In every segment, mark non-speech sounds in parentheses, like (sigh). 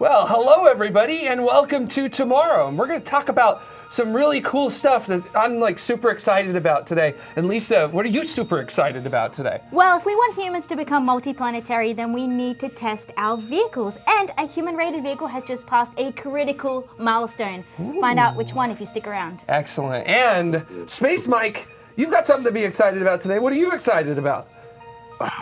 Well, hello everybody and welcome to tomorrow. And we're going to talk about some really cool stuff that I'm like super excited about today. And Lisa, what are you super excited about today? Well, if we want humans to become multiplanetary, then we need to test our vehicles. And a human-rated vehicle has just passed a critical milestone. Ooh. Find out which one if you stick around. Excellent. And Space Mike, you've got something to be excited about today. What are you excited about?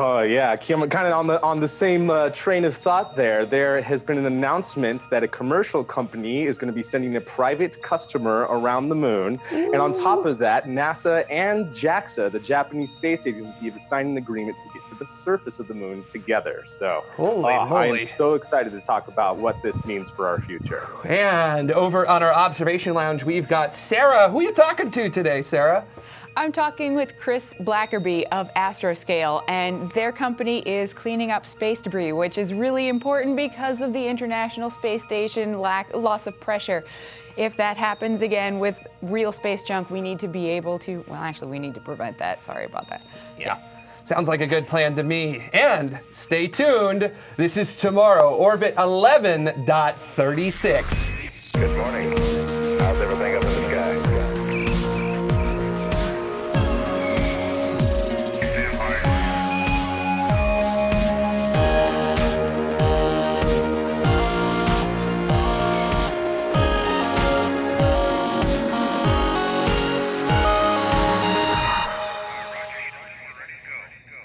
Oh yeah, kind of on the on the same uh, train of thought. There, there has been an announcement that a commercial company is going to be sending a private customer around the moon, Ooh. and on top of that, NASA and JAXA, the Japanese space agency, have signed an agreement to get to the surface of the moon together. So, holy uh, moly! I'm so excited to talk about what this means for our future. And over on our observation lounge, we've got Sarah. Who are you talking to today, Sarah? I'm talking with Chris Blackerby of Astroscale, and their company is cleaning up space debris, which is really important because of the International Space Station lack loss of pressure. If that happens again with real space junk, we need to be able to, well, actually, we need to prevent that. Sorry about that. Yeah. Sounds like a good plan to me. And stay tuned. This is tomorrow, Orbit 11.36. Good morning.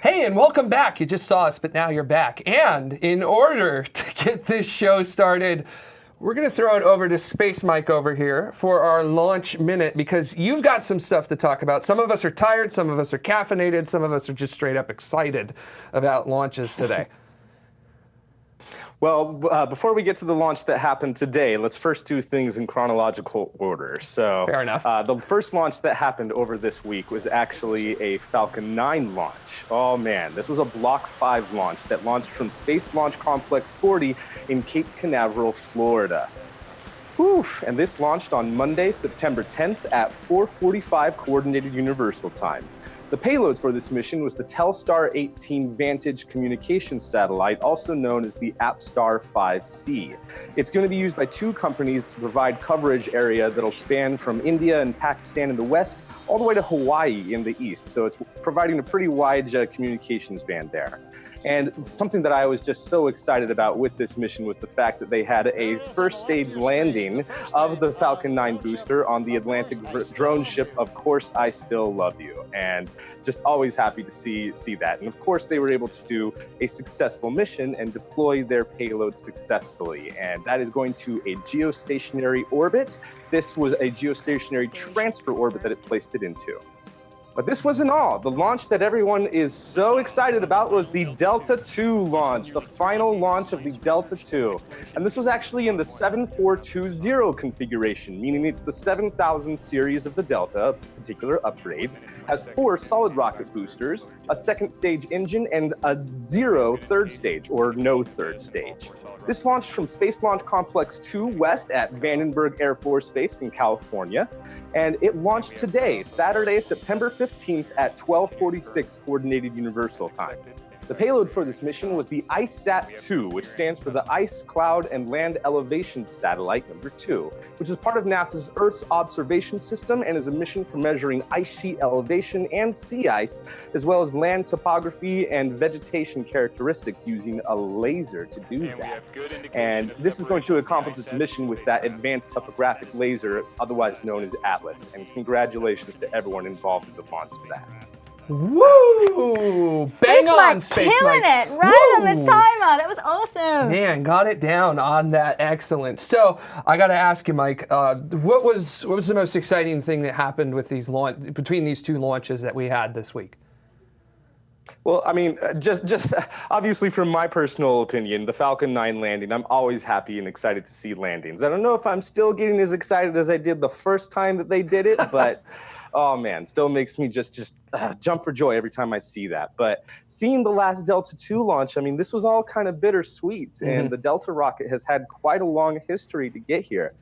Hey, and welcome back. You just saw us, but now you're back. And in order (laughs) to get this show started, we're going to throw it over to Space Mike over here for our launch minute because you've got some stuff to talk about. Some of us are tired, some of us are caffeinated, some of us are just straight up excited about launches today. (laughs) Well, uh, before we get to the launch that happened today, let's first do things in chronological order. So, fair enough. Uh, the first launch that happened over this week was actually a Falcon 9 launch. Oh man, this was a Block 5 launch that launched from Space Launch Complex 40 in Cape Canaveral, Florida. Whew. And this launched on Monday, September 10th at 4:45 Coordinated Universal Time. The payload for this mission was the Telstar 18 Vantage communications satellite, also known as the APSTAR 5C. It's going to be used by two companies to provide coverage area that'll span from India and Pakistan in the west all the way to Hawaii in the east. So it's providing a pretty wide uh, communications band there. And something that I was just so excited about with this mission was the fact that they had a first stage landing of the Falcon 9 booster on the Atlantic drone ship, Of Course I Still Love You. And just always happy to see, see that. And of course, they were able to do a successful mission and deploy their payload successfully. And that is going to a geostationary orbit. This was a geostationary transfer orbit that it placed it into. But this wasn't all. The launch that everyone is so excited about was the Delta II launch, the final launch of the Delta II. And this was actually in the 7420 configuration, meaning it's the 7000 series of the Delta, this particular upgrade, has four solid rocket boosters, a second stage engine, and a zero third stage, or no third stage. This launched from Space Launch Complex 2 West at Vandenberg Air Force Base in California. And it launched today, Saturday, September 15th at 1246 Coordinated Universal Time. The payload for this mission was the ICESat-2, which stands for the Ice, Cloud, and Land Elevation Satellite number 2, which is part of NASA's Earth's observation system and is a mission for measuring ice sheet elevation and sea ice, as well as land topography and vegetation characteristics using a laser to do that. And this is going to accomplish its mission with that advanced topographic laser, otherwise known as ATLAS. And congratulations to everyone involved in the launch of that. Woo! Space Bang on, Space killing Mike. it right Woo! on the timer. That was awesome. Man, got it down on that. Excellent. So I got to ask you, Mike, uh, what was what was the most exciting thing that happened with these launch between these two launches that we had this week? Well, I mean, uh, just just (laughs) obviously from my personal opinion, the Falcon 9 landing, I'm always happy and excited to see landings. I don't know if I'm still getting as excited as I did the first time that they did it, but (laughs) oh man, still makes me just just uh, jump for joy every time I see that. But seeing the last Delta II launch, I mean, this was all kind of bittersweet, mm-hmm. and the Delta rocket has had quite a long history to get here.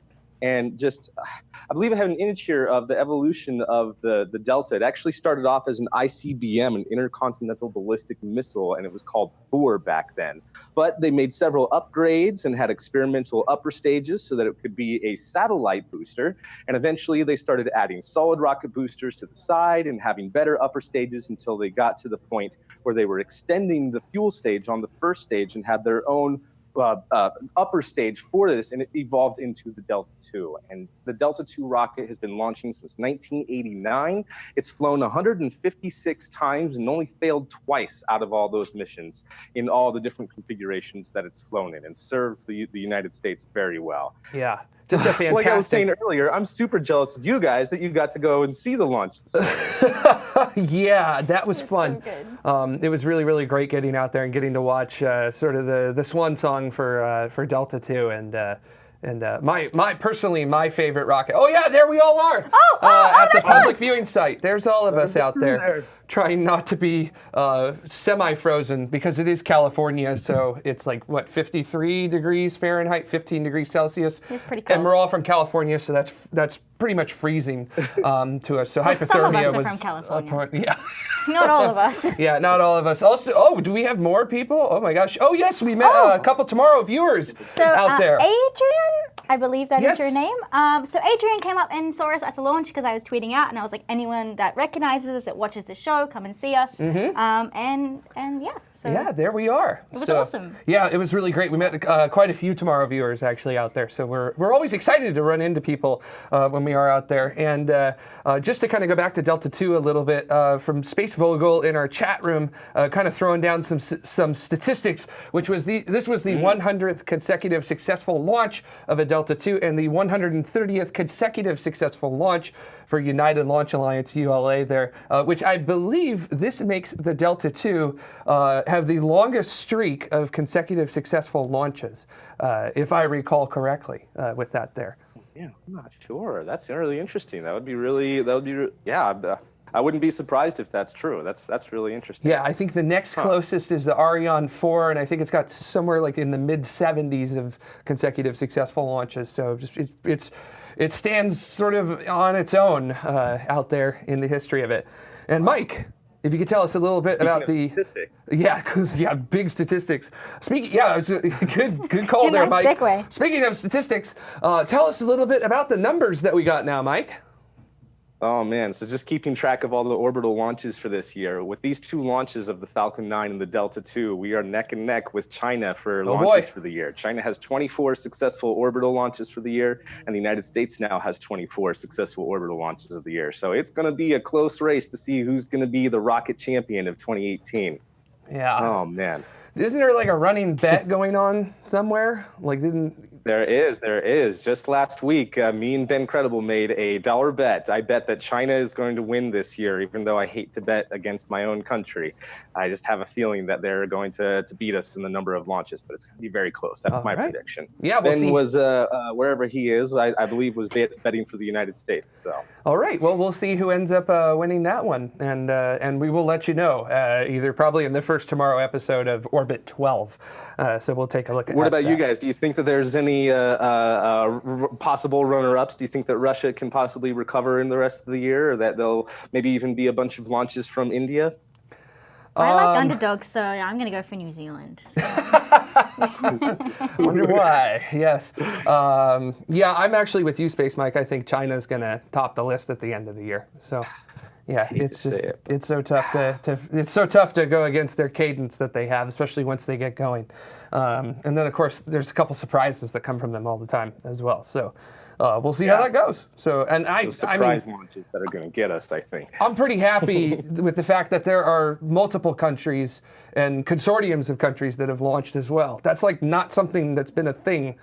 And just, I believe I have an image here of the evolution of the, the Delta. It actually started off as an ICBM, an intercontinental ballistic missile, and it was called Thor back then. But they made several upgrades and had experimental upper stages so that it could be a satellite booster. And eventually they started adding solid rocket boosters to the side and having better upper stages until they got to the point where they were extending the fuel stage on the first stage and had their own uh, uh, upper stage for this, and it evolved into the Delta II. And the Delta II rocket has been launching since 1989. It's flown 156 times and only failed twice out of all those missions in all the different configurations that it's flown in, and served the, the United States very well. Yeah, just a fantastic. (laughs) like I was saying earlier, I'm super jealous of you guys that you got to go and see the launch. (laughs) Yeah, that was so fun. good. um, it was really, really great getting out there and getting to watch uh, sort of the the swan song for uh, for Delta Two and. Uh, and uh, my, my personally my favorite rocket. Oh yeah, there we all are. Oh, oh, uh, oh, at the that's us. public viewing site. There's all of us out there, there. Trying not to be uh, semi-frozen because it is California. So it's like what 53 degrees Fahrenheit, 15 degrees Celsius. It's pretty cold. And we're all from California, so that's that's pretty much freezing (laughs) um, to us. So Well, some of hypothermia us are was from California. (laughs) yeah. Not all of us. (laughs) Yeah, not all of us. Also, oh, do we have more people? Oh my gosh. Oh yes, we met uh, Oh. a couple tomorrow viewers So out uh, there. Adrian, I believe that is Yes. your name. Um, so Adrian came up and saw us at the launch because I was tweeting out, and I was like, anyone that recognizes us, that watches the show, come and see us. Um, and and yeah, so yeah, there we are. It was awesome. Yeah, it was really great. We met uh, quite a few tomorrow viewers actually out there. So we're, we're always excited to run into people uh, when we are out there. And uh, uh, just to kind of go back to Delta 2 a little bit, uh, from Space Vogel in our chat room, uh, kind of throwing down some some statistics, which was the this was the 100th consecutive successful launch of a Delta 2 and the 130th consecutive successful launch for United Launch Alliance ULA there, uh, which I believe this makes the Delta 2 uh, have the longest streak of consecutive successful launches, uh, if I recall correctly, uh, with that there. Yeah, I'm not sure. That's really interesting. That would be really. That would be. Yeah, uh, I wouldn't be surprised if that's true. That's that's really interesting. Yeah, I think the next closest is the Ariane 4, and I think it's got somewhere like in the mid 70s of consecutive successful launches. So just it's, it's it stands sort of on its own uh, out there in the history of it. And Mike, if you could tell us a little bit Speaking about of the statistics. yeah, (laughs) 'cause- yeah, big statistics. Speaking, yeah, it was a (laughs) good, good call there, nice Mike. segue. Speaking of statistics, uh, tell us a little bit about the numbers that we got now, Mike. Oh man, so just keeping track of all the orbital launches for this year. With these two launches of the Falcon 9 and the Delta 2, we are neck and neck with China for Oh, launches boy. for the year. China has 24 successful orbital launches for the year, and the United States now has 24 successful orbital launches of the year. So it's going to be a close race to see who's going to be the rocket champion of 2018. Yeah. Oh man. Isn't there like a running bet going on somewhere? Like, didn't There is, there is. Just last week, uh, me and Ben Credible made a dollar bet. I bet that China is going to win this year, even though I hate to bet against my own country. I just have a feeling that they're going to, to beat us in the number of launches, but it's going to be very close. That's All my right. prediction. Yeah, we'll ben see. was uh, uh, wherever he is. I, I believe was bet, betting for the United States. So All right. Well, we'll see who ends up uh, winning that one, and uh, and we will let you know uh, either probably in the first tomorrow episode of Orbit 12. Uh, so we'll take a look at. what about you guys? Do you think that there's any uh, uh, uh, r- possible runner-ups? Do you think that Russia can possibly recover in the rest of the year, or that there'll maybe even be a bunch of launches from India? I Um, like underdogs, so I'm gonna go for New Zealand. (laughs) (laughs) Wonder why? Yes. Um, yeah, I'm actually with you, Space Mike. I think China's going to top the list at the end of the year. So, yeah, it's just it. it's so tough to, to it's so tough to go against their cadence that they have, especially once they get going. Um, and then of course there's a couple surprises that come from them all the time as well. So uh, we'll see how that goes. So, and I, Those I mean, surprise launches that are going to get us, I think. I'm pretty happy (laughs) with the fact that there are multiple countries and consortiums of countries that have launched as well. That's like not something that's been a thing,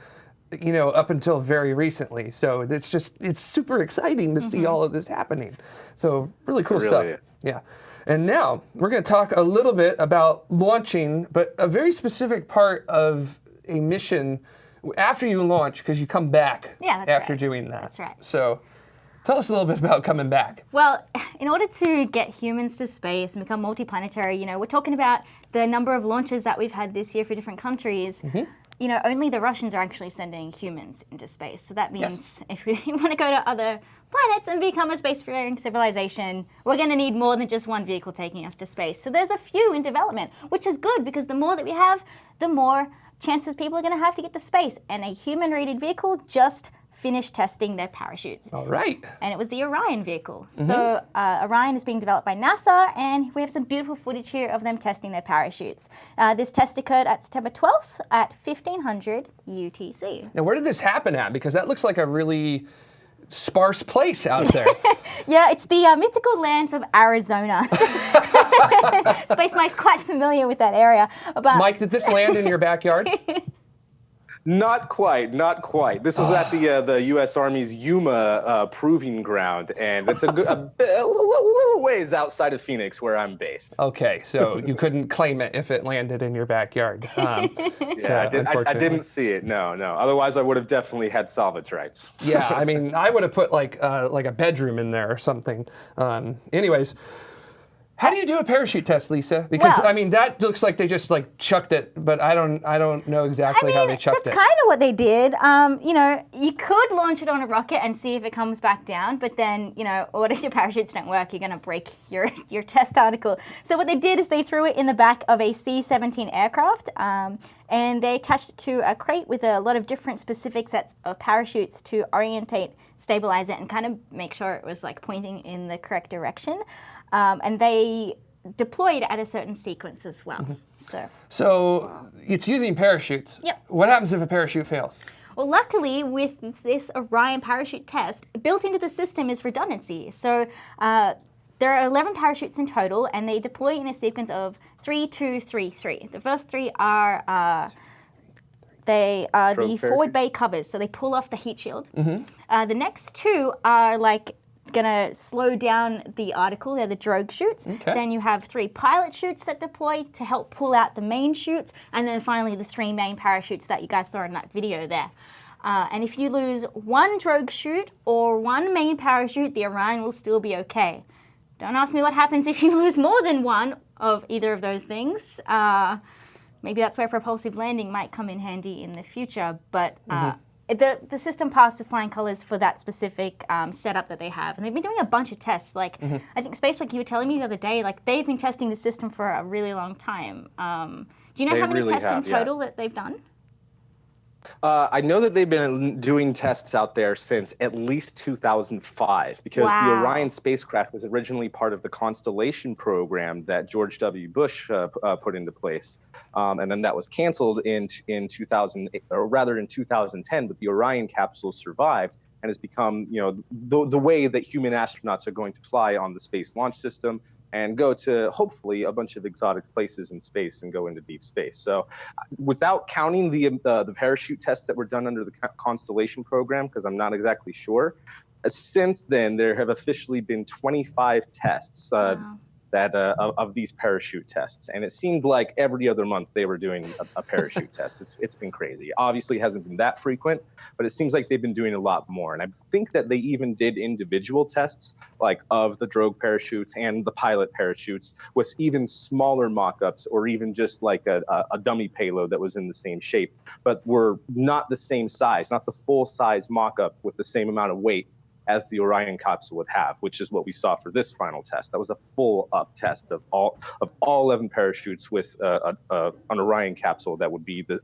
you know, up until very recently. So it's just it's super exciting to see all of this happening. So really cool really stuff. is. Yeah. And now we're going to talk a little bit about launching, but a very specific part of a mission after you launch because you come back Yeah, that's after right. doing that. That's right. So Tell us a little bit about coming back. Well, (laughs) in order to get humans to space and become multiplanetary, you know, we're talking about the number of launches that we've had this year for different countries. Mm-hmm. You know, only the Russians are actually sending humans into space. So that means if we (laughs) want to go to other planets and become a spacefaring civilization, we're going to need more than just one vehicle taking us to space. So there's a few in development, which is good because the more that we have, the more chances people are going to have to get to space. And a human-rated vehicle just finished testing their parachutes All right. and it was the Orion vehicle. So uh, Orion is being developed by NASA, and we have some beautiful footage here of them testing their parachutes. Uh, this test occurred at September 12th at 1500 UTC. Now, where did this happen at? Because that looks like a really sparse place out there. (laughs) Yeah, it's the uh, mythical lands of Arizona. (laughs) Space Mike's quite familiar with that area. But Mike, did this land in your backyard? (laughs) Not quite, not quite. This was at the uh, the U.S. Army's Yuma uh, proving ground, and it's a, good, a, a little, ways outside of Phoenix, where I'm based. Okay, so (laughs) you couldn't claim it if it landed in your backyard. Um, so, Yeah, I, did, I, I, didn't see it. No, no. Otherwise, I would have definitely had salvage rights. Yeah, I (laughs) mean, I would have put like uh, like a bedroom in there or something. Um, anyways, how do you do a parachute test, Lisa? Because Well- I mean, that looks like they just like chucked it, but I don't I don't know I exactly mean, how they chucked that's it. That's kind of what they did. Um, you know, you could launch it on a rocket and see if it comes back down, but then, you know, (laughs) what if your parachutes don't work? You're going to break your, (laughs) your test article. So what they did is they threw it in the back of a C-17 aircraft, um, and they attached it to a crate with a lot of different specific sets of parachutes to orientate, stabilize it, and kind of make sure it was like pointing in the correct direction. Um, and they deployed at a certain sequence as well. Mm-hmm. So. So it's using parachutes. Yep. What happens if a parachute fails? Well, luckily, with this Orion parachute test, built into the system is redundancy. So uh, there are 11 parachutes in total, and they deploy in a sequence of three, two, three, three. The first three are uh, they are the Drogue forward bay covers, so they pull off the heat shield. Uh, the next two are like gonna slow down the article. They're the drogue chutes. Okay. Then you have three pilot chutes that deploy to help pull out the main chutes, and then finally the three main parachutes that you guys saw in that video there. Uh, and if you lose one drogue chute or one main parachute, the Orion will still be okay. Don't ask me what happens if you (laughs) lose more than one of either of those things. Uh, maybe that's where propulsive landing might come in handy in the future. But uh, the the system passed with flying colors for that specific um, setup that they have, and they've been doing a bunch of tests. Like I think SpaceWeek, you were telling me the other day, like they've been testing the system for a really long time. Um, do you know They how many really tests in have, yeah. total that they've done? Uh, I know that they've been doing tests out there since at least 2005 because the Orion spacecraft was originally part of the Constellation program that George W. Bush uh, uh, put into place, um, and then that was canceled in in 2000, or rather in 2010. But the Orion capsule survived and has become, you know, the the way that human astronauts are going to fly on the Space Launch System and go to hopefully a bunch of exotic places in space and go into deep space. So without counting the uh, the parachute tests that were done under the Constellation program, because I'm not exactly sure. uh, Since then, there have officially been 25 tests uh, Wow. That uh, of, of these parachute tests, and it seemed like every other month they were doing a, a parachute (laughs) test. It's, it's been crazy. Obviously, it hasn't been that frequent, but it seems like they've been doing a lot more. And I think that they even did individual tests, like of the drogue parachutes and the pilot parachutes, with even smaller mock-ups, or even just like a, a, a dummy payload that was in the same shape, but were not the same size, not the full-size mock-up with the same amount of weight as the Orion capsule would have, which is what we saw for this final test. That was a full up test of all of all 11 parachutes with uh, a, a, an Orion capsule that would be the,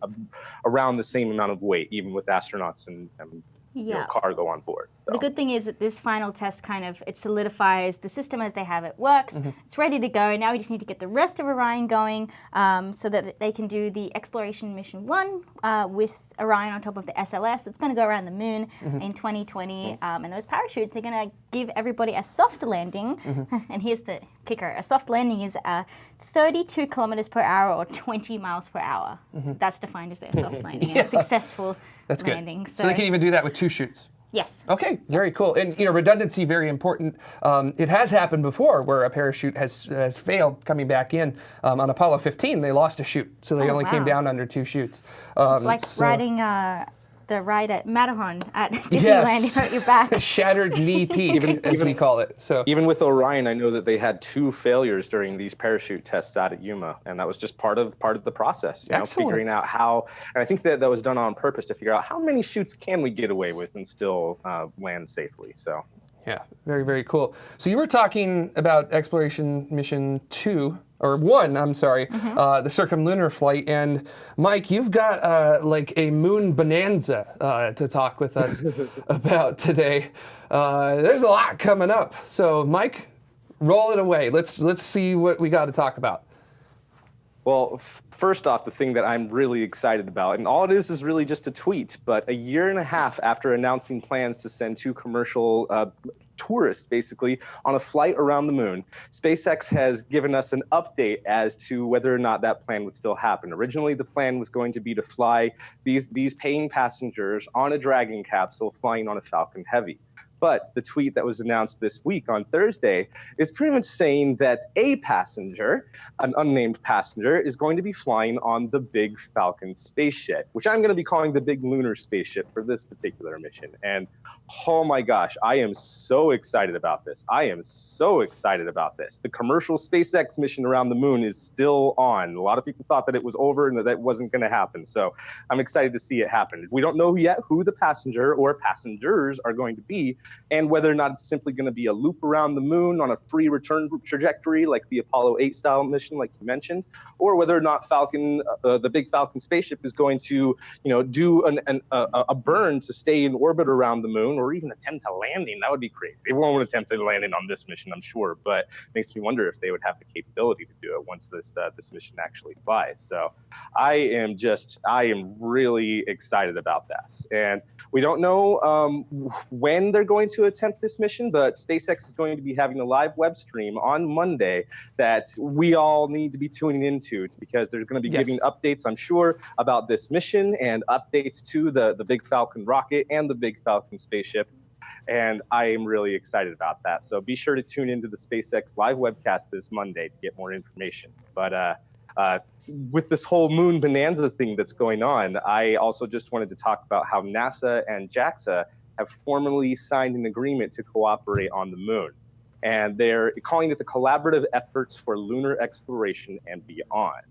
around the same amount of weight, even with astronauts and, and you know, Yeah. cargo on board. The good thing is that this final test kind of it solidifies the system as they have it works. It's ready to go. Now we just need to get the rest of Orion going um, so that they can do the exploration mission one uh, with Orion on top of the SLS. It's going to go around the moon in 2020, um, and those parachutes are going to give everybody a soft landing. (laughs) and here's the kicker: a soft landing is uh, 32 kilometers per hour or 20 miles per hour. That's defined as their soft landing. A (laughs) successful That's good. landing. So, they can even do that with two shoots. yes. Okay, very cool. And you know, redundancy very important. Um, it has happened before where a parachute has has failed coming back in. Um, on Apollo 15, they lost a chute, so they Oh, only came down under two chutes. Um, It's like so- riding uh, the ride at Matterhorn at (laughs) Disneyland Yes. you hurt your back. (laughs) Shattered knee (laughs) peak, as we call it. So Even with Orion, I know that they had two failures during these parachute tests out at Yuma, and that was just part of part of the process. You know, figuring out how, and I think that that was done on purpose to figure out how many shoots can we get away with and still uh, land safely. So. Yeah, very, very cool. So you were talking about exploration mission two, or one, I'm sorry, uh, the circumlunar flight. And Mike, you've got uh, like a moon bonanza uh, to talk with us (laughs) about today. Uh, there's a lot coming up. So Mike, roll it away. Let's let's see what we got to talk about. Well, f- first off, the thing that I'm really excited about, and all it is is really just a tweet, but a year and a half after announcing plans to send two commercial tourists basically on a flight around the moon, SpaceX has given us an update as to whether or not that plan would still happen. Originally, the plan was going to be to fly these, these paying passengers on a Dragon capsule flying on a Falcon Heavy. But the tweet that was announced this week on Thursday is pretty much saying that a passenger, an unnamed passenger, is going to be flying on the Big Falcon spaceship, which I'm going to be calling the Big Lunar spaceship for this particular mission. And oh my gosh, I am so excited about this. I am so excited about this. The commercial SpaceX mission around the moon is still on. A lot of people thought that it was over and that that wasn't going to happen. So I'm excited to see it happen. We don't know yet who the passenger or passengers are going to be and whether or not it's simply going to be a loop around the moon on a free return trajectory like the Apollo 8 style mission, like you mentioned, or whether or not Falcon, uh, the big Falcon spaceship, is going to, you know, do an, an, a, a burn to stay in orbit around the moon, or even attempt a landing. That would be crazy. They won't attempt a landing on this mission, I'm sure, but makes me wonder if they would have the capability to do it once this uh, this mission actually flies. So, I am just, I am really excited about this, and we don't know um, when they're going to attempt this mission, but SpaceX is going to be having a live web stream on Monday that we all need to be tuning into because they're going to be Yes. giving updates, I'm sure, about this mission and updates to the, the Big Falcon rocket and the Big Falcon spaceship. And I am really excited about that. So be sure to tune into the SpaceX live webcast this Monday to get more information. But uh, uh, with this whole moon bonanza thing that's going on, I also just wanted to talk about how NASA and JAXA have formally signed an agreement to cooperate on the moon. And they're calling it the Collaborative Efforts for Lunar Exploration and Beyond.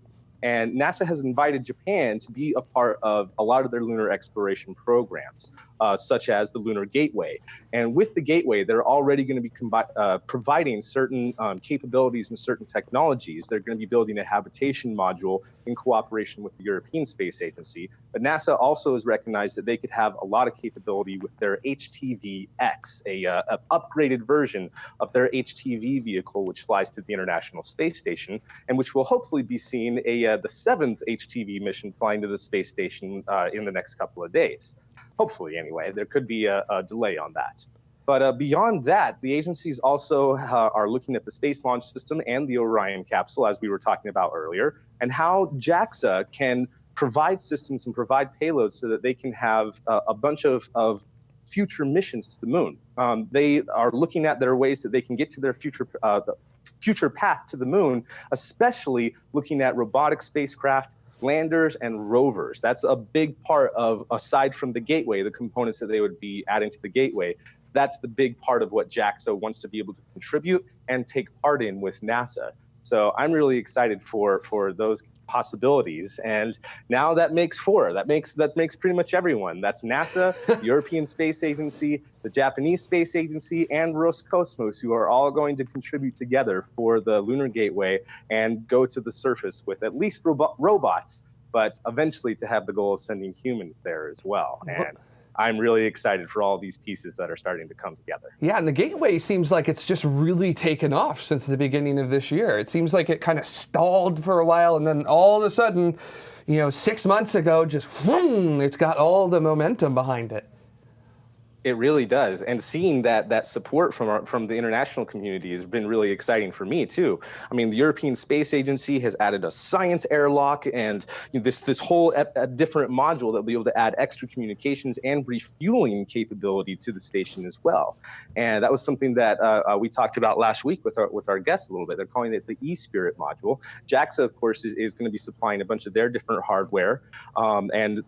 And NASA has invited Japan to be a part of a lot of their lunar exploration programs, uh, such as the Lunar Gateway. And with the Gateway, they're already going to be uh, providing certain um, capabilities and certain technologies. They're going to be building a habitation module in cooperation with the European Space Agency. But NASA also has recognized that they could have a lot of capability with their HTV-X, a, uh, a upgraded version of their HTV vehicle, which flies to the International Space Station, and which will hopefully be seeing a the seventh HTV mission flying to the space station uh, in the next couple of days. Hopefully, anyway. There could be a, a delay on that. But uh, beyond that, the agencies also uh, are looking at the Space Launch System and the Orion capsule, as we were talking about earlier, and how JAXA can provide systems and provide payloads so that they can have uh, a bunch of, of future missions to the moon. Um, they are looking at their ways that they can get to their future uh, future path to the moon, especially looking at robotic spacecraft, landers, and rovers. That's a big part of, aside from the gateway, the components that they would be adding to the gateway. That's the big part of what JAXA wants to be able to contribute and take part in with NASA. So I'm really excited for for those possibilities. And now that makes four. That makes that makes pretty much everyone. That's NASA, the (laughs) European Space Agency, the Japanese Space Agency, and Roscosmos, who are all going to contribute together for the Lunar Gateway and go to the surface with at least robo- robots, but eventually to have the goal of sending humans there as well. And I'm really excited for all these pieces that are starting to come together. Yeah, and the gateway seems like it's just really taken off since the beginning of this year. It seems like it kind of stalled for a while, and then all of a sudden, you know, six months ago, just vroom, it's got all the momentum behind it. It really does, and seeing that that support from our, from the international community has been really exciting for me too. I mean, the European Space Agency has added a science airlock and you know, this this whole different module that will be able to add extra communications and refueling capability to the station as well. And that was something that uh, uh, we talked about last week with our with our guests a little bit. They're calling it the ESPRIT module. JAXA, of course, is, is going to be supplying a bunch of their different hardware, um, and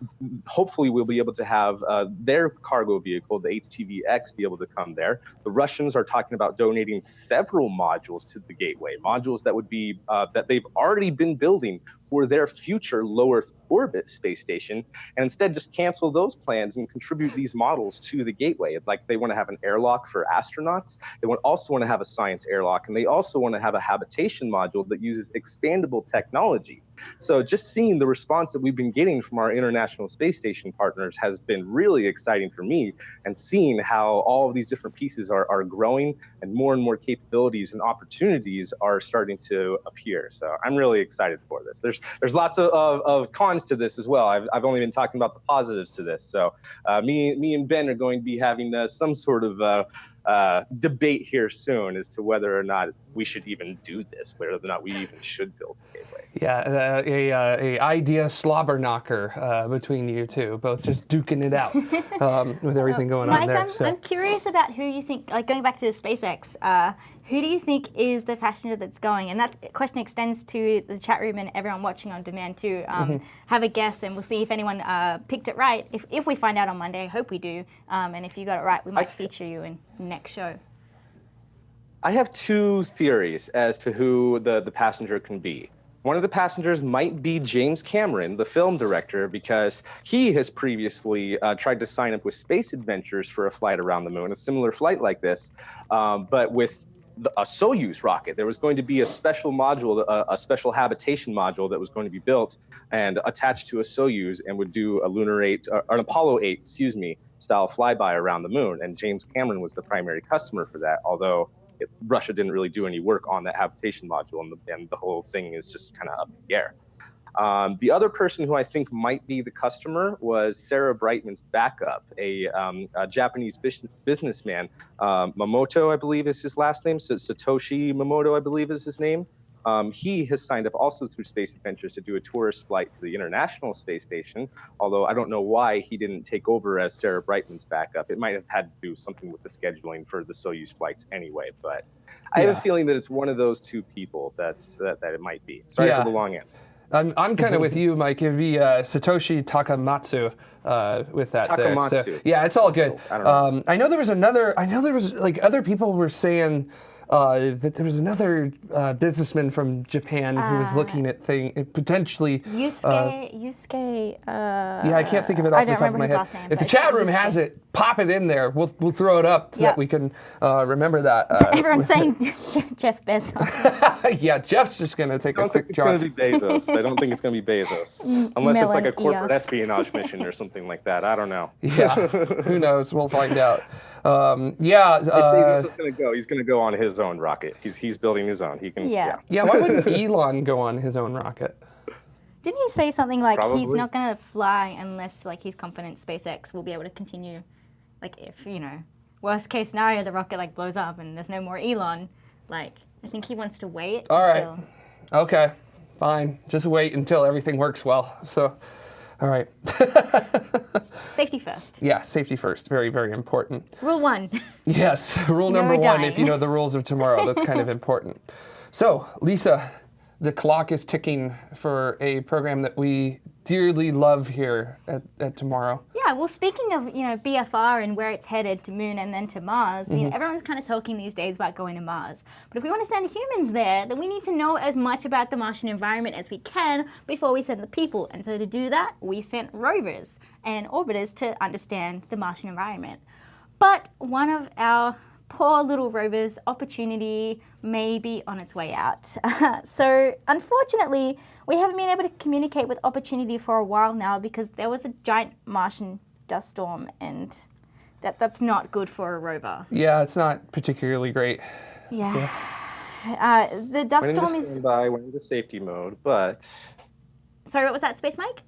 hopefully we'll be able to have uh, their cargo vehicle the HTV-X be able to come there. The Russians are talking about donating several modules to the gateway, modules that would be uh, that they've already been building for their future low Earth orbit space station, and instead just cancel those plans and contribute these models to the gateway. Like they want to have an airlock for astronauts. They want, also want to have a science airlock, and they also want to have a habitation module that uses expandable technology. So just seeing the response that we've been getting from our International Space Station partners has been really exciting for me, and seeing how all of these different pieces are, are growing and more and more capabilities and opportunities are starting to appear. So I'm really excited for this. There's there's lots of, of, of cons to this as well. I've, I've only been talking about the positives to this. So uh, me me and Ben are going to be having uh, some sort of uh, uh, debate here soon as to whether or not we should even do this, whether or not we even should build a gateway. Yeah, uh, a, uh, a idea slobber knocker uh, between you two, both just duking it out (laughs) um, with everything going Mike, on there. I'm, so. I'm curious about who you think, like going back to the SpaceX, uh, who do you think is the passenger that's going? And that question extends to the chat room and everyone watching on demand too. Um, Mm-hmm. Have a guess and we'll see if anyone uh, picked it right. If, if we find out on Monday, I hope we do. Um, and if you got it right, we might feature you in next show. I have two theories as to who the, the passenger can be. One of the passengers might be James Cameron, the film director, because he has previously uh, tried to sign up with Space Adventures for a flight around the moon, a similar flight like this, um, but with the, a Soyuz rocket. There was going to be a special module, a, a, special habitation module that was going to be built and attached to a Soyuz and would do a Lunar 8, or an Apollo 8, excuse me, style flyby around the moon. And James Cameron was the primary customer for that, although Russia didn't really do any work on that habitation module, and the, and the whole thing is just kind of up in the air. Um, the other person who I think might be the customer was Sarah Brightman's backup, a, um, a Japanese businessman. Um, Mamoto, I believe, is his last name. So Satoshi Momoto, I believe, is his name. Um, he has signed up also through Space Adventures to do a tourist flight to the International Space Station, although I don't know why he didn't take over as Sarah Brightman's backup. It might have had to do something with the scheduling for the Soyuz flights anyway, but I have a feeling that it's one of those two people that's that, that it might be. Sorry Yeah. for the long answer. I'm, I'm kind of (laughs) with you, Mike. It'd be uh, Satoshi Takamatsu uh, with that. there. So, Takamatsu. yeah, it's all good. I don't know. Um, I know there was another. I know there was like other people were saying uh, that there was another uh, businessman from Japan who was looking at thing potentially. Yusuke, Yusuke, uh, Yeah, I can't think of it off the top of my head. last name, if the chat room Yusuke. has it, pop it in there. We'll we'll throw it up so Yeah. that we can uh, remember that. (laughs) Uh, Everyone's (laughs) saying (laughs) Jeff Bezos. yeah, Jeff's just gonna take I a don't think quick it's gonna be Bezos. I don't think it's going to be Bezos, unless it's like a corporate EOS. espionage mission or something like that. I don't know. Yeah, who knows? We'll find out. Um, yeah, If uh, Bezos is going to go, he's going to go on his own rocket. He's he's building his own. He can. Yeah. yeah. Why wouldn't (laughs) Elon go on his own rocket? Didn't he say something like he's not going to fly unless like he's confident SpaceX will be able to continue? Like if you know, worst case scenario, the rocket like blows up and there's no more Elon. Like I think he wants to wait All right. until. Okay, fine. Just wait until everything works well. So, all right. (laughs) Safety first. yeah, safety first. Very, very important. Rule one. Yes, (laughs) rule number one, dying. if you know the rules of tomorrow, that's kind of (laughs) important. So, Lisa, the clock is ticking for a program that we dearly love here at, at Tomorrow. Yeah, well, speaking of you know BFR and where it's headed to Moon and then to Mars, you know, mm-hmm. everyone's kind of talking these days about going to Mars. But if we want to send humans there, then we need to know as much about the Martian environment as we can before we send the people. And so to do that, we sent rovers and orbiters to understand the Martian environment. But one of our poor little rovers, Opportunity, may be on its way out. (laughs) so, unfortunately, we haven't been able to communicate with Opportunity for a while now because there was a giant Martian dust storm, and that, that's not good for a rover. Yeah, it's not particularly great. Yeah. (sighs) Uh, the dust Went into storm is. standby, went into safety mode, but Sorry, what was that, Space Mike?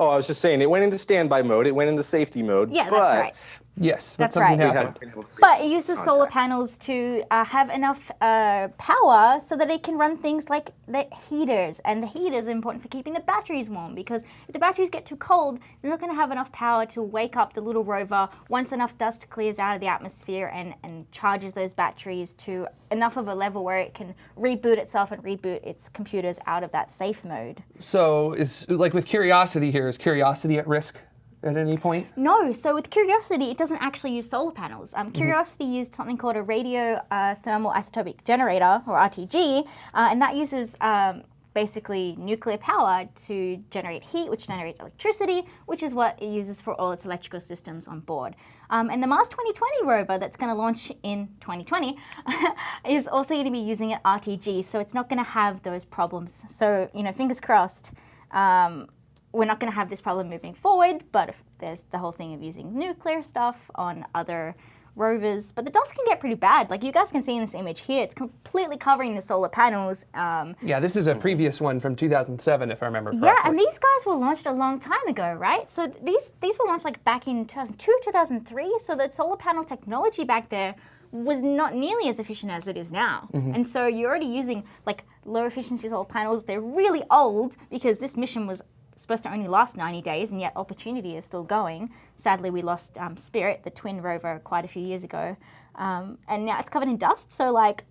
Oh, I was just saying, it went into standby mode. It went into safety mode. Yeah, that's but right. Yes, but That's something right. happened. haven't been able to But it reach uses solar panels to uh, have enough uh, power so that it can run things like the heaters. And the heaters are important for keeping the batteries warm because if the batteries get too cold, they're not going to have enough power to wake up the little rover once enough dust clears out of the atmosphere and, and charges those batteries to enough of a level where it can reboot itself and reboot its computers out of that safe mode. So is like with Curiosity here, is Curiosity at risk at any point? No, so with Curiosity, it doesn't actually use solar panels. Um, Curiosity used something called a radio uh, thermal isotopic generator, or RTG, uh, and that uses um, basically nuclear power to generate heat, which generates electricity, which is what it uses for all its electrical systems on board. Um, and the Mars 2020 rover that's going to launch in 2020 (laughs) is also going to be using an RTG, so it's not going to have those problems. So, you know, fingers crossed. Um, we're not going to have this problem moving forward, but there's the whole thing of using nuclear stuff on other rovers. But the dust can get pretty bad. Like you guys can see in this image here, it's completely covering the solar panels. Um, Yeah, this is a previous one from 2007, if I remember correctly. yeah, and these guys were launched a long time ago, right? So these these were launched like back in 2002, 2003. So the solar panel technology back there was not nearly as efficient as it is now. And so you're already using like low efficiency solar panels. They're really old because this mission was supposed to only last 90 days, and yet Opportunity is still going. Sadly, we lost um, Spirit, the twin rover, quite a few years ago, um, and now it's covered in dust. So like,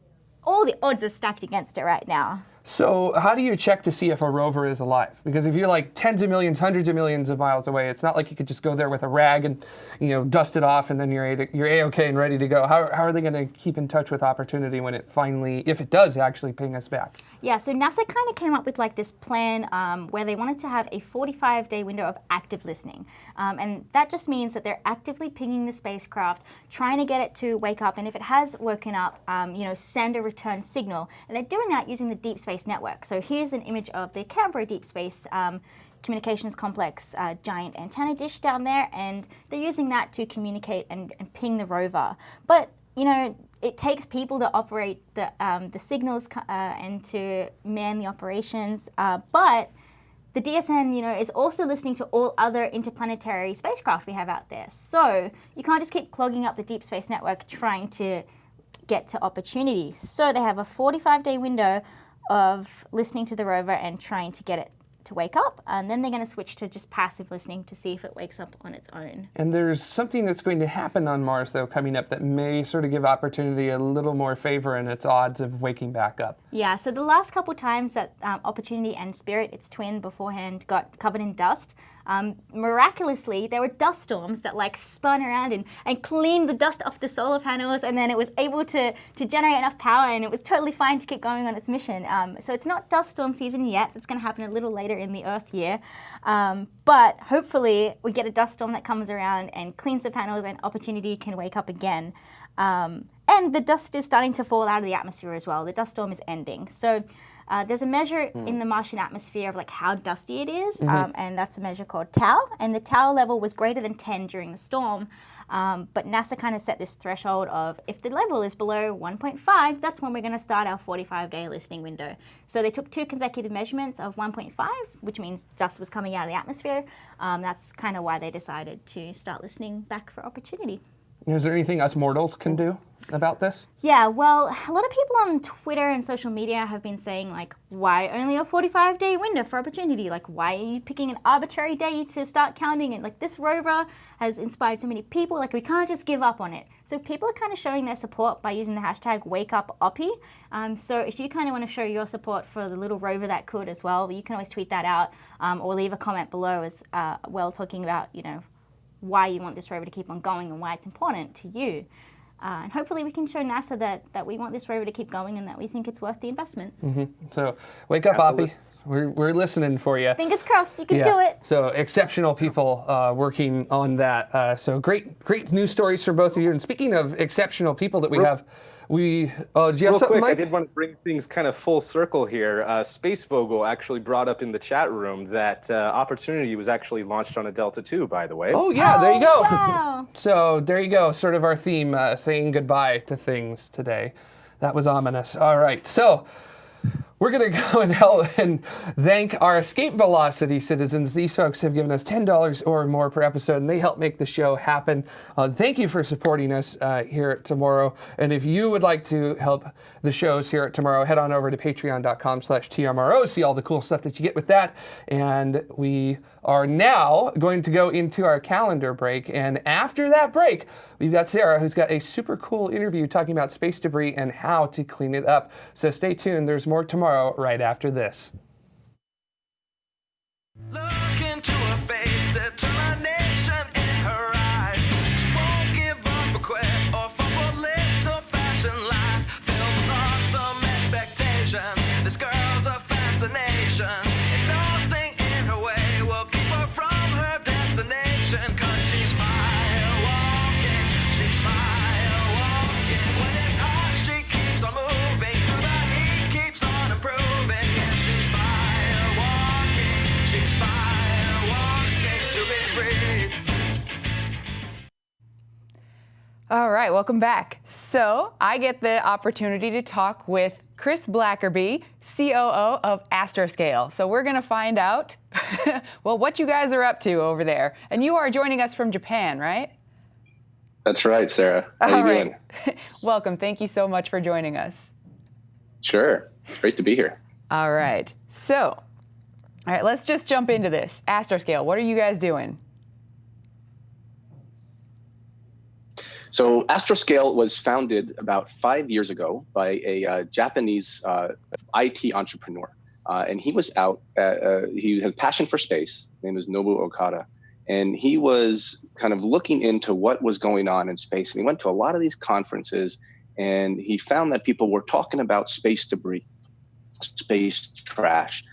all the odds are stacked against it right now. So how do you check to see if a rover is alive? Because if you're like tens of millions, hundreds of millions of miles away, it's not like you could just go there with a rag and, you know, dust it off and then you're a, you're a-okay and ready to go. How, how are they going to keep in touch with Opportunity when it finally, if it does actually ping us back? Yeah, so NASA kind of came up with like this plan um, where they wanted to have a 45 day window of active listening. Um, and that just means that they're actively pinging the spacecraft, trying to get it to wake up. And if it has woken up, um, you know, send a return signal. And they're doing that using the Deep Space Network. So here's an image of the Canberra Deep Space. Um, communications complex uh, giant antenna dish down there and they're using that to communicate and, and ping the rover but you know it takes people to operate the, um, the signals uh, and to man the operations uh, but the DSN, you know, is also listening to all other interplanetary spacecraft we have out there. So you can't just keep clogging up the Deep Space Network trying to get to opportunity. So they have a 45 day window of listening to the rover and trying to get it to wake up, and then they're going to switch to just passive listening to see if it wakes up on its own. And there's something that's going to happen on Mars, though, coming up that may sort of give Opportunity a little more favor in its odds of waking back up. Yeah, so the last couple times that um, Opportunity and Spirit, its twin beforehand, got covered in dust, um, miraculously there were dust storms that like spun around and, and cleaned the dust off the solar panels, and then it was able to, to generate enough power, and it was totally fine to keep going on its mission. Um, so it's not dust storm season yet. It's going to happen a little later in the Earth year, um, but hopefully we get a dust storm that comes around and cleans the panels, and Opportunity can wake up again. Um, and the dust is starting to fall out of the atmosphere as well. The dust storm is ending. So uh, there's a measure in the Martian atmosphere of like how dusty it is, um, and that's a measure called tau. And the tau level was greater than 10 during the storm. Um, but NASA kind of set this threshold of if the level is below 1.5, that's when we're going to start our 45 day listening window. So they took two consecutive measurements of 1.5, which means dust was coming out of the atmosphere. Um, that's kind of why they decided to start listening back for opportunity. Is there anything us mortals can do about this? Yeah, well, a lot of people on Twitter and social media have been saying, like, why only a 45 day window for opportunity? Like, why are you picking an arbitrary day to start counting it? Like, this rover has inspired so many people, like, we can't just give up on it. So, people are kind of showing their support by using the hashtag WakeUpOppie. Um, so, if you kind of want to show your support for the little rover that could as well, you can always tweet that out um, or leave a comment below as uh, well talking about, you know, why you want this rover to keep on going and why it's important to you. Uh, and hopefully we can show NASA that, that we want this rover to keep going and that we think it's worth the investment. So wake up, NASA Oppie. We're, we're listening for you. Fingers crossed, you can do it. So exceptional people uh, working on that. Uh, so great, great news stories from both of you. And speaking of exceptional people that we have, we uh, do you have Real something, quick, I did want to bring things kind of full circle here. Uh, Space Vogel actually brought up in the chat room that uh, Opportunity was actually launched on a Delta II, by the way. Oh yeah, there you go. Oh, wow. (laughs) so there you go. Sort of our theme, uh, saying goodbye to things today. That was ominous. All right, so we're going (laughs) to go and help and thank our escape velocity citizens. These folks have given us $10 or more per episode, and they help make the show happen. Uh, thank you for supporting us uh, here at Tomorrow. And if you would like to help the shows here at Tomorrow, head on over to patreon.com slash TMRO, see all the cool stuff that you get with that. And we are now going to go into our calendar break. And after that break, we've got Sarah, who's got a super cool interview talking about space debris and how to clean it up. So stay tuned. There's more tomorrow right after this. All right, welcome back. So I get the opportunity to talk with Chris Blackerby, COO of Astroscale. So we're going to find out, (laughs) well, what you guys are up to over there. And you are joining us from Japan, right? That's right, Sarah. How All you right. doing? (laughs) welcome. Thank you so much for joining us. Sure. It's great to be here. All right. So, all right, let's just jump into this. Astroscale, what are you guys doing? So Astroscale was founded about five years ago by a uh, Japanese uh, IT entrepreneur, uh, and he was out. Uh, uh, he had a passion for space. His name is Nobu Okada, and he was kind of looking into what was going on in space. And he went to a lot of these conferences, and he found that people were talking about space debris, space trash.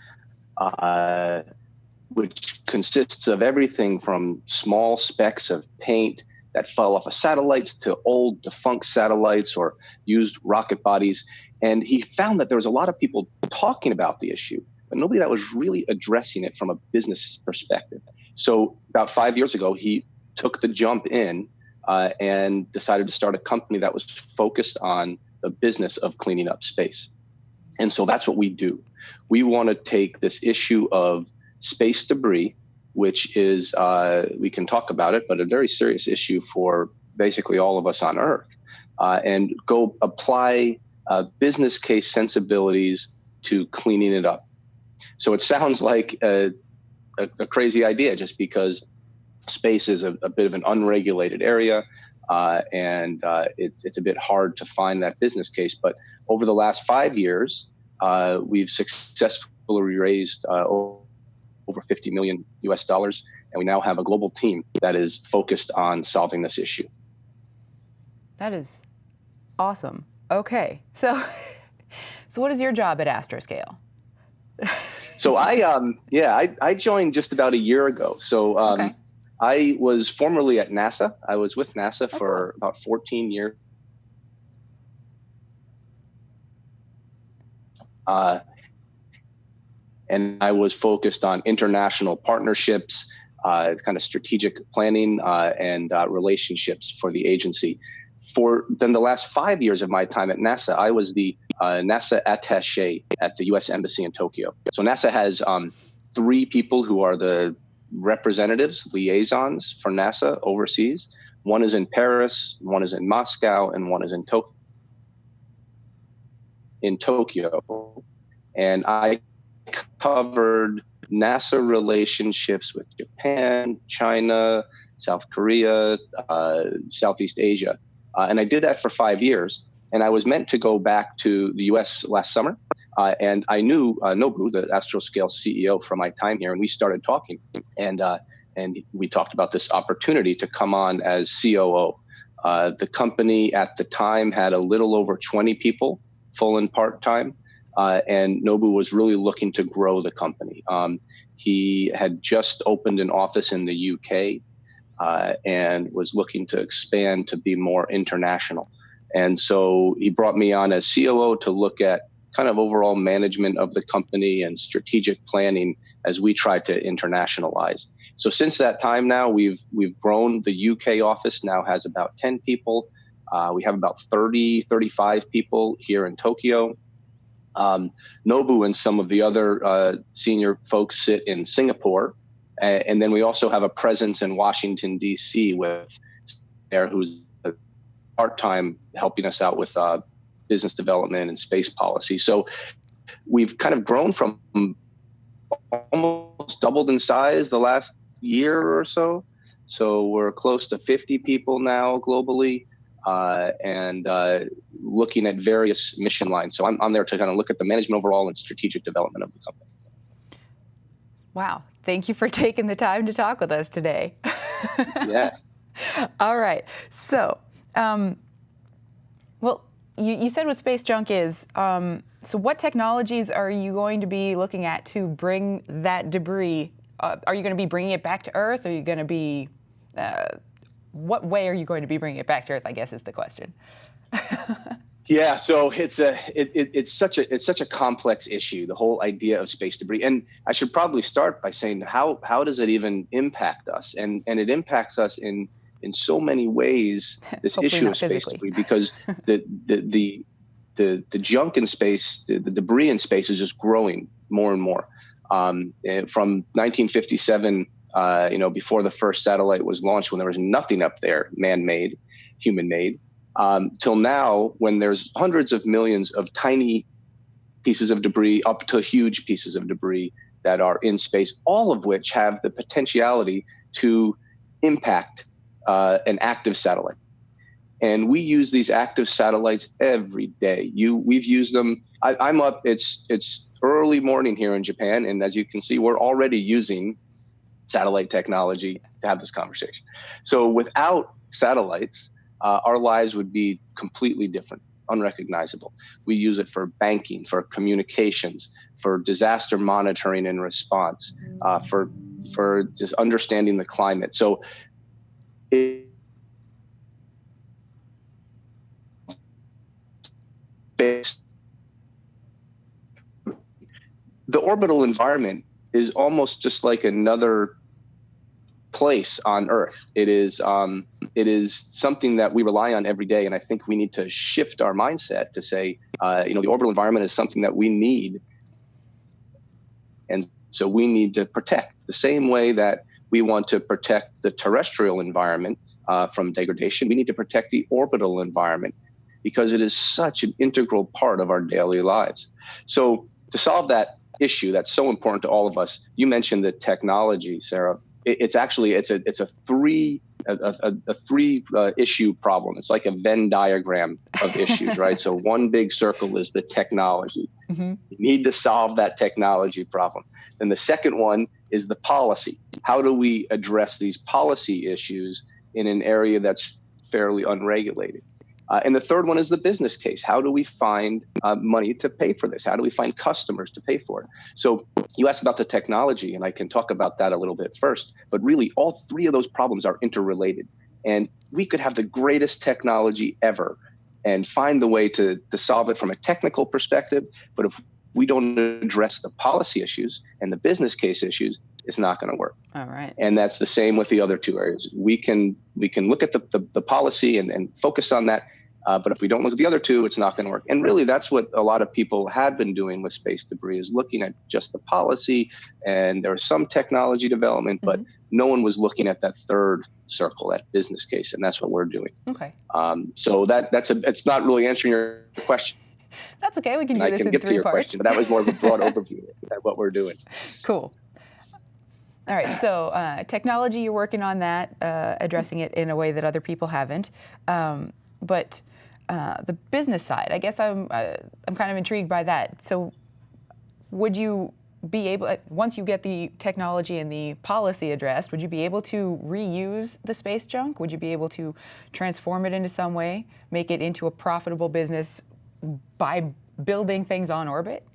Uh, which consists of everything from small specks of paint that fell off of satellites to old defunct satellites or used rocket bodies. And he found that there was a lot of people talking about the issue, but nobody that was really addressing it from a business perspective. So about five years ago, he took the jump in uh, and decided to start a company that was focused on the business of cleaning up space. And so that's what we do. We want to take this issue of space debris, which is, uh, we can talk about it, but a very serious issue for basically all of us on Earth, uh, and go apply uh, business case sensibilities to cleaning it up. So it sounds (laughs) like a, a, a crazy idea just because space is a, a bit of an unregulated area. Uh, and uh, it's it's a bit hard to find that business case. But over the last five years, uh, we've successfully raised over 50 million US dollars, and we now have a global team that is focused on solving this issue. That is awesome. Okay. So, (laughs) so what is your job at Astroscale? (laughs) So I, um, yeah, I, I joined just about a year ago. So um, Okay. I was formerly at NASA. I was with NASA Oh, for about 14 years. Uh, and I was focused on international partnerships, uh, kind of strategic planning, uh, and uh, relationships for the agency. For then the last five years of my time at NASA, I was the uh, NASA attaché at the U.S. Embassy in Tokyo. So NASA has um, three people who are the representatives, liaisons for NASA overseas. One is in Paris, one is in Moscow, and one is in Tokyo. In Tokyo, and I covered NASA relationships with Japan, China, South Korea, uh, Southeast Asia, uh, and I did that for five years. And I was meant to go back to the U.S. last summer, uh, and I knew uh, Nobu, the Astroscale CEO, from my time here, and we started talking, and uh, and we talked about this opportunity to come on as COO. Uh, the company at the time had a little over 20 people, full and part time, uh, and Nobu was really looking to grow the company. Um, he had just opened an office in the UK uh, and was looking to expand to be more international. And so he brought me on as COO to look at kind of overall management of the company and strategic planning as we try to internationalize. So since that time now, we've we've grown. The UK office now has about 10 people. Uh, we have about 30, 35 people here in Tokyo. Um, Nobu and some of the other uh, senior folks sit in Singapore, and then we also have a presence in Washington D.C. with there who's part time helping us out with uh, business development and space policy. So we've kind of grown from almost doubled in size the last year or so. So we're close to 50 people now globally. Uh, and uh, looking at various mission lines. So I'm, I'm there to kind of look at the management overall and strategic development of the company. Wow. Thank you for (laughs) taking the time to talk with us today. (laughs) Yeah. All right. So, um, well, you, you said what space junk is. Um, so, what technologies are you going to be looking at to bring that debris? Uh, are you going to be bringing it back to Earth? Are you going to be, uh, what way are you going to be bringing it back to Earth? I guess is the question. (laughs) Yeah, so it's a it, it, it's such a it's such a complex issue. The whole idea of space debris, and I should probably start by saying how how does it even impact us? And and it impacts us in in so many ways. This issue of space physically. debris, because the the the the, the junk in space, the, the debris in space is just growing more and more. Um, eh, from 1957, uh, you know, before the first satellite was launched, when there was nothing up there, man-made, human-made, um, till now, when there's hundreds of millions of tiny pieces of debris up to huge pieces of debris that are in space, all of which have the potentiality to impact uh, an active satellite. And we use these active satellites every day. You, we've used them. I, I'm up. It's it's early morning here in Japan, and as you can see, we're already using satellite technology to have this conversation. So without satellites, uh, our lives would be completely different, unrecognizable. We use it for banking, for communications, for disaster monitoring and response, uh, for for just understanding the climate. So it, the orbital environment is almost just like another place on Earth. It is um, it is something that we rely on every day, and I think we need to shift our mindset to say, uh, you know, the orbital environment is something that we need, and so we need to protect the same way that we want to protect the terrestrial environment uh, from degradation. We need to protect the orbital environment because it is such an integral part of our daily lives. So to solve that issue that's so important to all of us, you mentioned the technology, Sarah. It, it's actually it's a it's a three a, a, a three uh, issue problem. It's like a Venn diagram of issues, right? So (laughs) one big circle is the technology. You need to solve that technology problem. Then the second one is the policy. How do we address these policy issues in an area that's fairly unregulated? Uh, and the third one is the business case. How do we find uh, money to pay for this? How do we find customers to pay for it? So you asked about the technology, and I can talk about that a little bit first. But really, all three of those problems are interrelated. And we could have the greatest technology ever and find the way to, to solve it from a technical perspective. But if we don't address the policy issues and the business case issues, it's not going to work All right. and that's the same with the other two areas. We can we can look at the the, the policy and, and focus on that, uh, but if we don't look at the other two, it's not going to work. And really, that's what a lot of people have been doing with space debris is looking at just the policy, and there was some technology development, but no one was looking at that third circle, that business case, and that's what we're doing. Okay. Um, so that that's a it's not really answering your question. That's okay. We can do I this can in get to your parts. question, but that was more of a broad (laughs) overview of what we're doing. Cool. All right, so uh, technology, you're working on that, uh, addressing it in a way that other people haven't. Um, but uh, the business side, I guess I'm, uh, I'm kind of intrigued by that. So, would you be able, uh, once you get the technology and the policy addressed, would you be able to reuse the space junk? Would you be able to transform it into some way, make it into a profitable business by building things on orbit?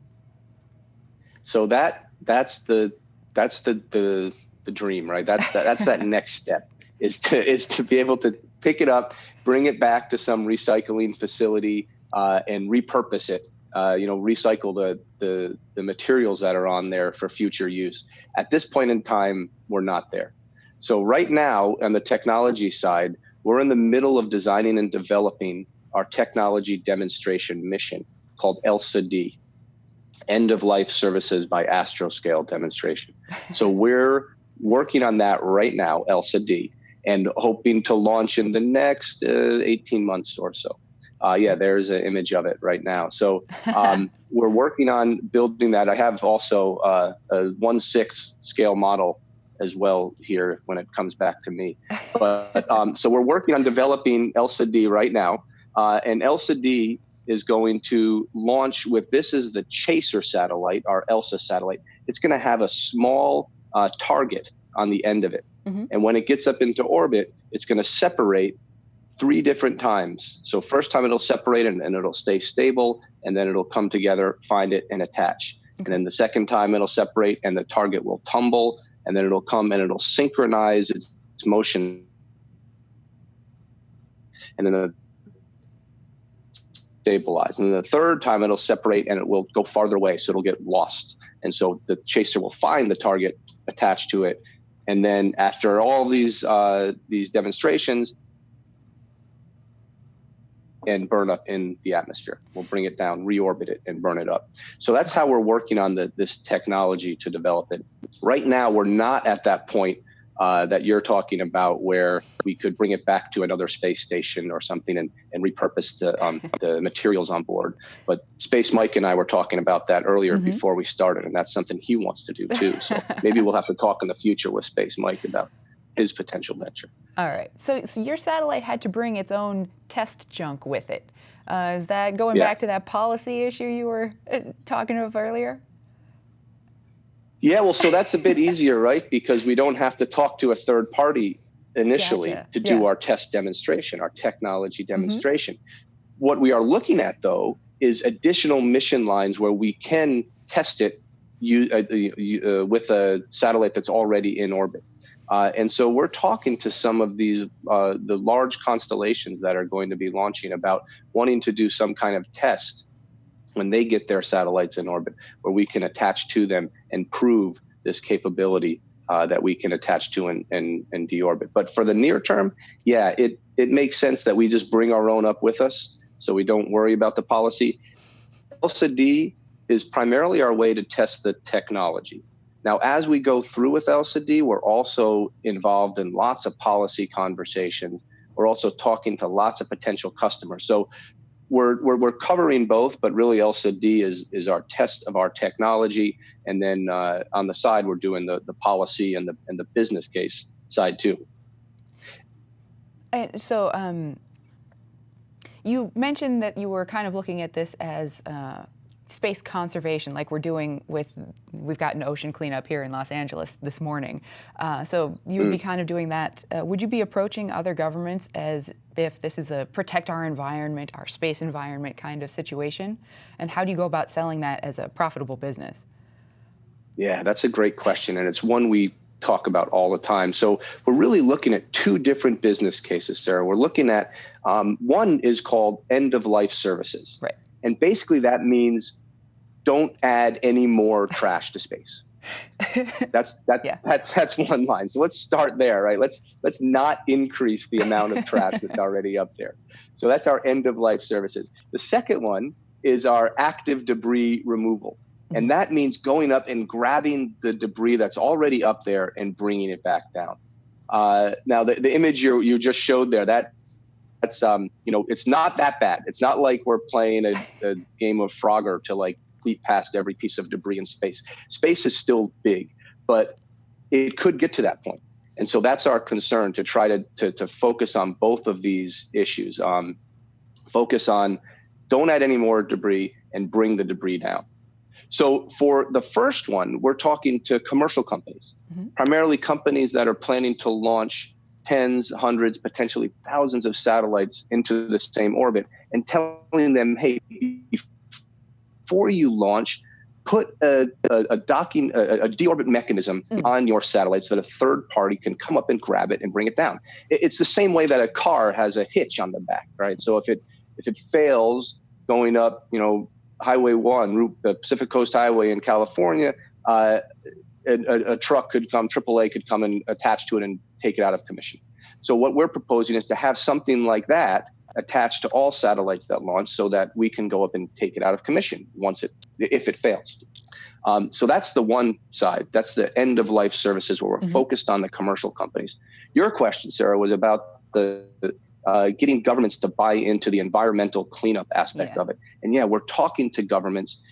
so that that's the that's the the, the dream right? That's that, that's that (laughs) next step is to is to be able to pick it up bring it back to some recycling facility uh, and repurpose it uh, you know recycle the, the the materials that are on there for future use. At this point in time we're not there. So right now on the technology side we're in the middle of designing and developing our technology demonstration mission called elsa d end of life services by Astroscale demonstration. So we're working on that right now, ELSA D, and hoping to launch in the next uh, 18 months or so. Uh, yeah, there's an image of it right now. So um, (laughs) we're working on building that. I have also uh, a one sixth scale model as well here when it comes back to me. But um, so we're working on developing ELSA D right now, uh, and ELSA D is going to launch with this is the chaser satellite, our ELSA satellite. It's going to have a small uh, target on the end of it, Mhm. and when it gets up into orbit, it's going to separate three different times. So first time it'll separate and, and it'll stay stable, and then it'll come together, find it, and attach. And then the second time it'll separate and the target will tumble, and then it'll come and it'll synchronize its, its motion. And then the stabilize. And then the third time it'll separate and it will go farther away, so it'll get lost. And so the chaser will find the target attached to it. And then after all these uh, these demonstrations, and burn up in the atmosphere. We'll bring it down, reorbit it, and burn it up. So that's how we're working on the, this technology to develop it. Right now, we're not at that point uh, that you're talking about where we could bring it back to another space station or something and, and repurpose the, um, (laughs) the materials on board. But Space Mike and I were talking about that earlier Mhm. before we started, and that's something he wants to do too. So (laughs) maybe we'll have to talk in the future with Space Mike about his potential venture. All right. So, so your satellite had to bring its own test junk with it. Uh, is that going Yeah. back to that policy issue you were uh, talking of earlier? Yeah, well, so that's a bit (laughs) easier, right? Because we don't have to talk to a third party initially Gotcha. to do Yeah. our test demonstration, our technology demonstration. What we are looking at, though, is additional mission lines where we can test it you, uh, uh, with a satellite that's already in orbit. Uh, and so we're talking to some of these, uh, the large constellations that are going to be launching about wanting to do some kind of test when they get their satellites in orbit, where we can attach to them and prove this capability uh, that we can attach to and, and, and deorbit. But for the near term, yeah, it, it makes sense that we just bring our own up with us so we don't worry about the policy. ELSA D is primarily our way to test the technology. Now, as we go through with ELSA D, we're also involved in lots of policy conversations. We're also talking to lots of potential customers. So we're, we're, we're covering both, but really ELSA D is, is our test of our technology. And then uh, on the side, we're doing the, the policy and the, and the business case side too. And so um, you mentioned that you were kind of looking at this as uh, space conservation, like we're doing with, we've got an ocean cleanup here in Los Angeles this morning. Uh, so you would be kind of doing that. Uh, would you be approaching other governments as if this is a protect our environment, our space environment kind of situation? And how do you go about selling that as a profitable business? Yeah, that's a great question. And it's one we talk about all the time. So we're really looking at two different business cases, Sarah. We're looking at um, one is called end of life services. Right. And basically that means don't add any more trash to space. (laughs) That's that, Yeah. that's that's one line. So let's start there, right? Let's let's not increase the amount of trash that's (laughs) already up there. So that's our end of life services. The second one is our active debris removal. And that means going up and grabbing the debris that's already up there and bringing it back down. Uh, now, the, the image you, you just showed there, that that's um, you know, it's not that bad. It's not like we're playing a, a game of Frogger to like leap past every piece of debris in space. Space is still big, but it could get to that point. And so that's our concern to try to to, to focus on both of these issues. Um, focus on don't add any more debris and bring the debris down. So for the first one, we're talking to commercial companies, Mhm. primarily companies that are planning to launch tens, hundreds, potentially thousands of satellites into the same orbit and telling them, hey, before you launch, put a, a, a docking, a, a deorbit mechanism Mm. on your satellite so that a third party can come up and grab it and bring it down. It- It's the same way that a car has a hitch on the back, right? So if it if it fails going up, you know, Highway One, Route the Pacific Coast Highway in California, uh, a, a, a truck could come, AAA could come and attach to it and take it out of commission. So what we're proposing is to have something like that attached to all satellites that launch so that we can go up and take it out of commission once it if it fails. Um, so that's the one side. That's the end of life services where we're Mhm. focused on the commercial companies. Your question, Sarah, was about the uh, getting governments to buy into the environmental cleanup aspect Yeah. of it. And yeah, we're talking to governments.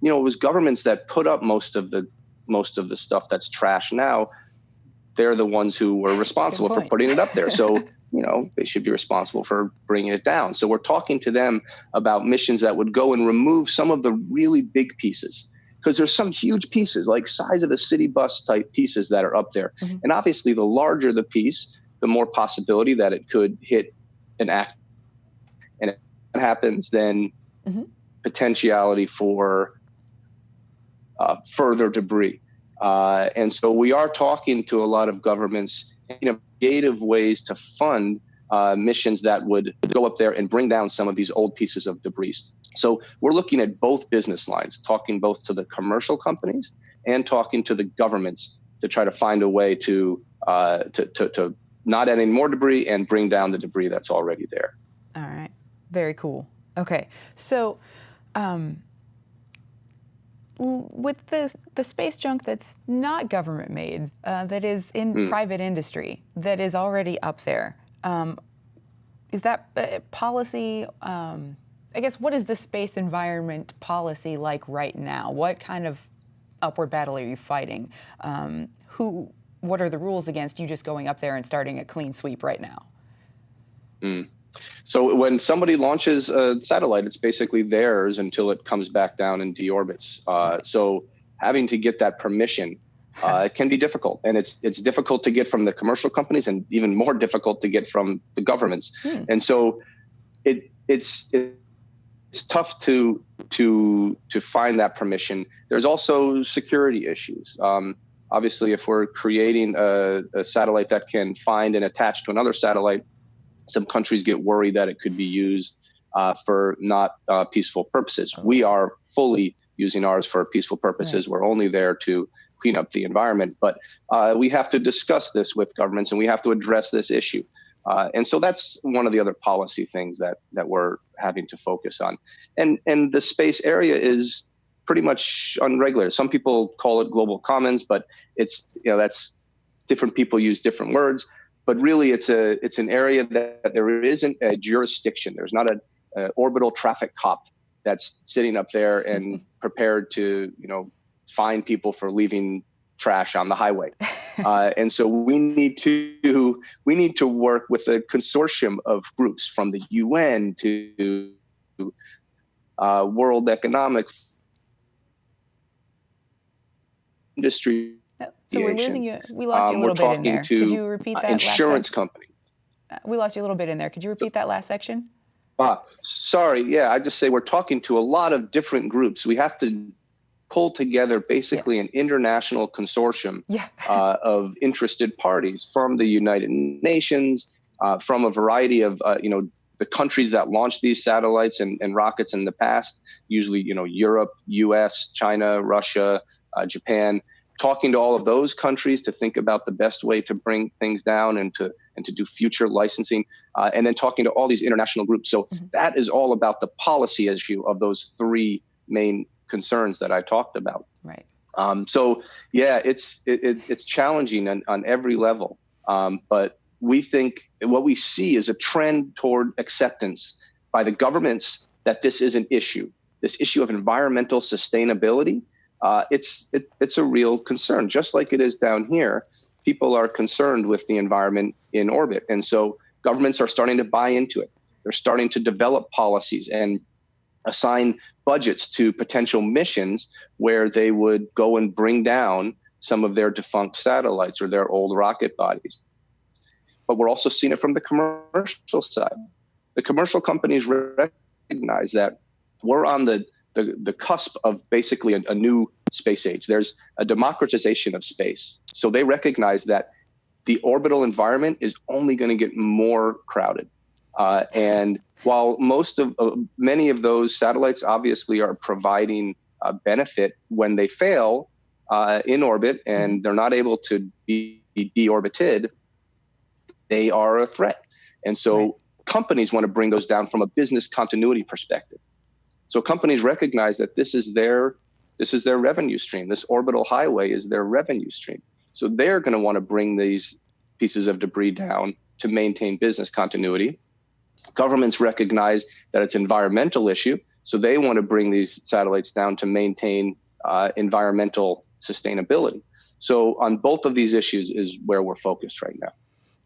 You know, it was governments that put up most of the most of the stuff that's trash now. They're the ones who were responsible for putting it up there. So (laughs) you know they should be responsible for bringing it down. So we're talking to them about missions that would go and remove some of the really big pieces because there's some huge pieces like size of a city bus type pieces that are up there Mhm. and obviously the larger the piece the more possibility that it could hit an act and if that happens then Mhm. potentiality for uh, further debris uh, and so we are talking to a lot of governments in creative ways to fund uh, missions that would go up there and bring down some of these old pieces of debris. So we're looking at both business lines, talking both to the commercial companies and talking to the governments to try to find a way to uh, to, to, to not add any more debris and bring down the debris that's already there. All right. Very cool. Okay. So, um, with the the space junk that's not government made, uh, that is in Mm. private industry, that is already up there, um, is that uh, policy? Um, I guess what is the space environment policy like right now? What kind of upward battle are you fighting? Um, who? What are the rules against you just going up there and starting a clean sweep right now? So when somebody launches a satellite, it's basically theirs until it comes back down and deorbits. Uh, so having to get that permission uh, it can be difficult, and it's it's difficult to get from the commercial companies, and even more difficult to get from the governments. Hmm. And so it it's it's tough to to to find that permission. There's also security issues. Um, obviously, if we're creating a, a satellite that can find and attach to another satellite, some countries get worried that it could be used uh, for not uh, peaceful purposes. We are fully using ours for peaceful purposes. We're only there to clean up the environment, but uh, we have to discuss this with governments and we have to address this issue. Uh, and so that's one of the other policy things that that we're having to focus on. And and the space area is pretty much unregulated. Some people call it global commons, but it's you know that's different people use different words. But really, it's a it's an area that there isn't a jurisdiction. There's not a, a orbital traffic cop that's sitting up there and (laughs) prepared to you know fine people for leaving trash on the highway. Uh, and so we need to we need to work with a consortium of groups from the UN to uh, World Economic Industry So we're losing you. We lost you Um, a little bit in there. Could you repeat uh, that? last insurance companies. uh, we lost you a little bit in there. Could you repeat that last section? Ah, sorry. Yeah, I just say we're talking to a lot of different groups. We have to pull together basically an international consortium Yeah. uh, (laughs) of interested parties from the United Nations, uh, from a variety of uh, you know the countries that launched these satellites and, and rockets in the past. Usually, you know, Europe, U.S., China, Russia, uh, Japan. Talking to all of those countries to think about the best way to bring things down and to and to do future licensing, uh, and then talking to all these international groups. So Mhm. that is all about the policy issue of those three main concerns that I talked about. Right. Um, so yeah, it's it, it, it's challenging on, on every level. Um, but we think what we see is a trend toward acceptance by the governments that this is an issue. This issue of environmental sustainability, uh, it's it, it's a real concern. Just like it is down here, people are concerned with the environment in orbit, and so governments are starting to buy into it. They're starting to develop policies and assign budgets to potential missions where they would go and bring down some of their defunct satellites or their old rocket bodies. But we're also seeing it from the commercial side. The commercial companies recognize that we're on the, the, the cusp of basically a, a new space age. There's a democratization of space. So they recognize that the orbital environment is only going to get more crowded. Uh, and while most of uh, many of those satellites obviously are providing uh, benefit when they fail uh, in orbit and they're not able to be deorbited, they are a threat. And so Right. companies want to bring those down from a business continuity perspective. So companies recognize that this is their this is their revenue stream. This orbital highway is their revenue stream. So they're going to want to bring these pieces of debris down to maintain business continuity. Governments recognize that it's an environmental issue, so they want to bring these satellites down to maintain uh, environmental sustainability. So on both of these issues is where we're focused right now.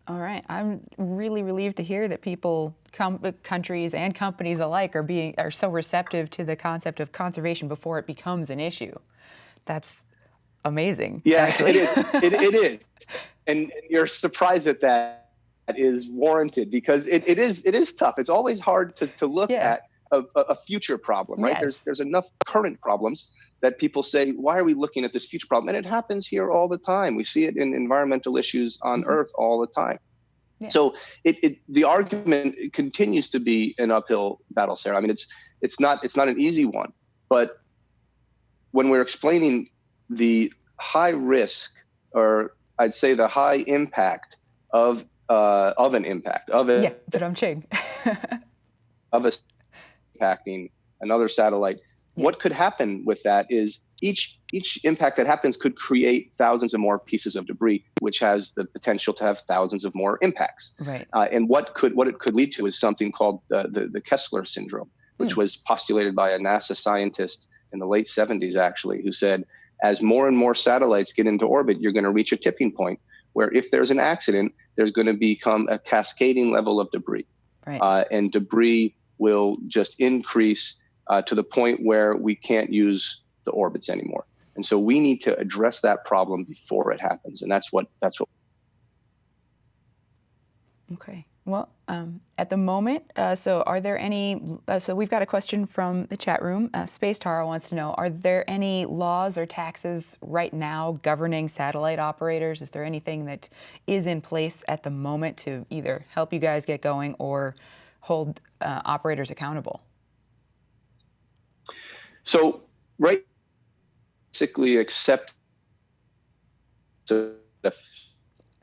All right, I'm really relieved to hear that people, com- uh, countries, and companies alike are being are so receptive to the concept of conservation before it becomes an issue. That's amazing. Yeah, actually. it is. It, it is, and you're surprised that that is warranted because it, it is it is tough. It's always hard to, to look Yeah. at a, a a future problem, right? There's there's enough current problems that people say, why are we looking at this future problem? And it happens here all the time. We see it in environmental issues on Mhm. Earth all the time. Yeah. So it, it the argument continues to be an uphill battle, Sarah. I mean, it's it's not it's not an easy one, but when we're explaining the high risk, or I'd say the high impact of uh, of an impact of a yeah, but I'm ching. of a impacting another satellite. Yeah. What could happen with that is each each impact that happens could create thousands of more pieces of debris, which has the potential to have thousands of more impacts. right. Uh, and what could what it could lead to is something called the the, the Kessler syndrome, which Hmm. was postulated by a NASA scientist in the late 70s, actually, who said as more and more satellites get into orbit, you're going to reach a tipping point where if there's an accident, there's going to become a cascading level of debris, Right. uh, and debris will just increase uh, to the point where we can't use the orbits anymore. And so we need to address that problem before it happens, and that's what that's what Okay. Well, um, at the moment, uh, so are there any? Uh, so we've got a question from the chat room. Uh, Space Tara wants to know: Are there any laws or taxes right now governing satellite operators? Is there anything that is in place at the moment to either help you guys get going or hold uh, operators accountable? So right, basically accept the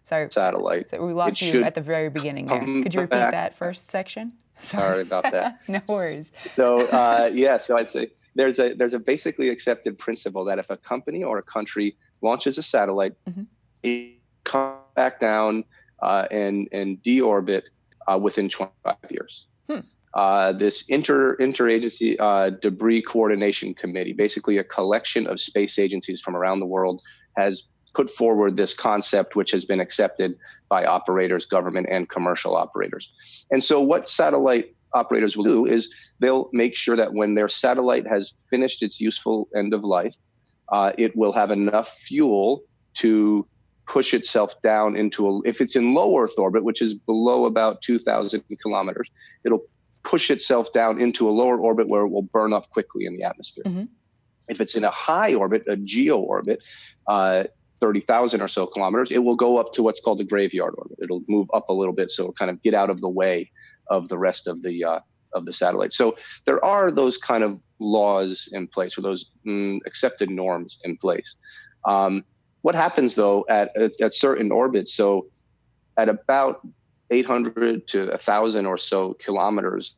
Sorry, satellite. so we lost It you at the very beginning there. Could you repeat back. that first section? (laughs) Sorry about that. (laughs) no worries. So uh, yeah, so I'd say there's a there's a basically accepted principle that if a company or a country launches a satellite, Mhm. it come back down uh, and and deorbit uh, within 25 years. Hmm. Uh, this inter interagency uh, debris coordination committee, basically a collection of space agencies from around the world, has put forward this concept, which has been accepted by operators, government, and commercial operators. And so, what satellite operators will do is they'll make sure that when their satellite has finished its useful end of life, uh, it will have enough fuel to push itself down into a, if it's in low Earth orbit, which is below about 2,000 kilometers, it'll push itself down into a lower orbit where it will burn up quickly in the atmosphere. Mhm. If it's in a high orbit, a geo orbit, uh, 30,000 or so kilometers, it will go up to what's called the graveyard orbit. It'll move up a little bit, so it'll kind of get out of the way of the rest of the uh, of the satellite. So there are those kind of laws in place, or those mm, accepted norms in place. Um, what happens though at, at at certain orbits? So at about 800 to 1,000 or so kilometers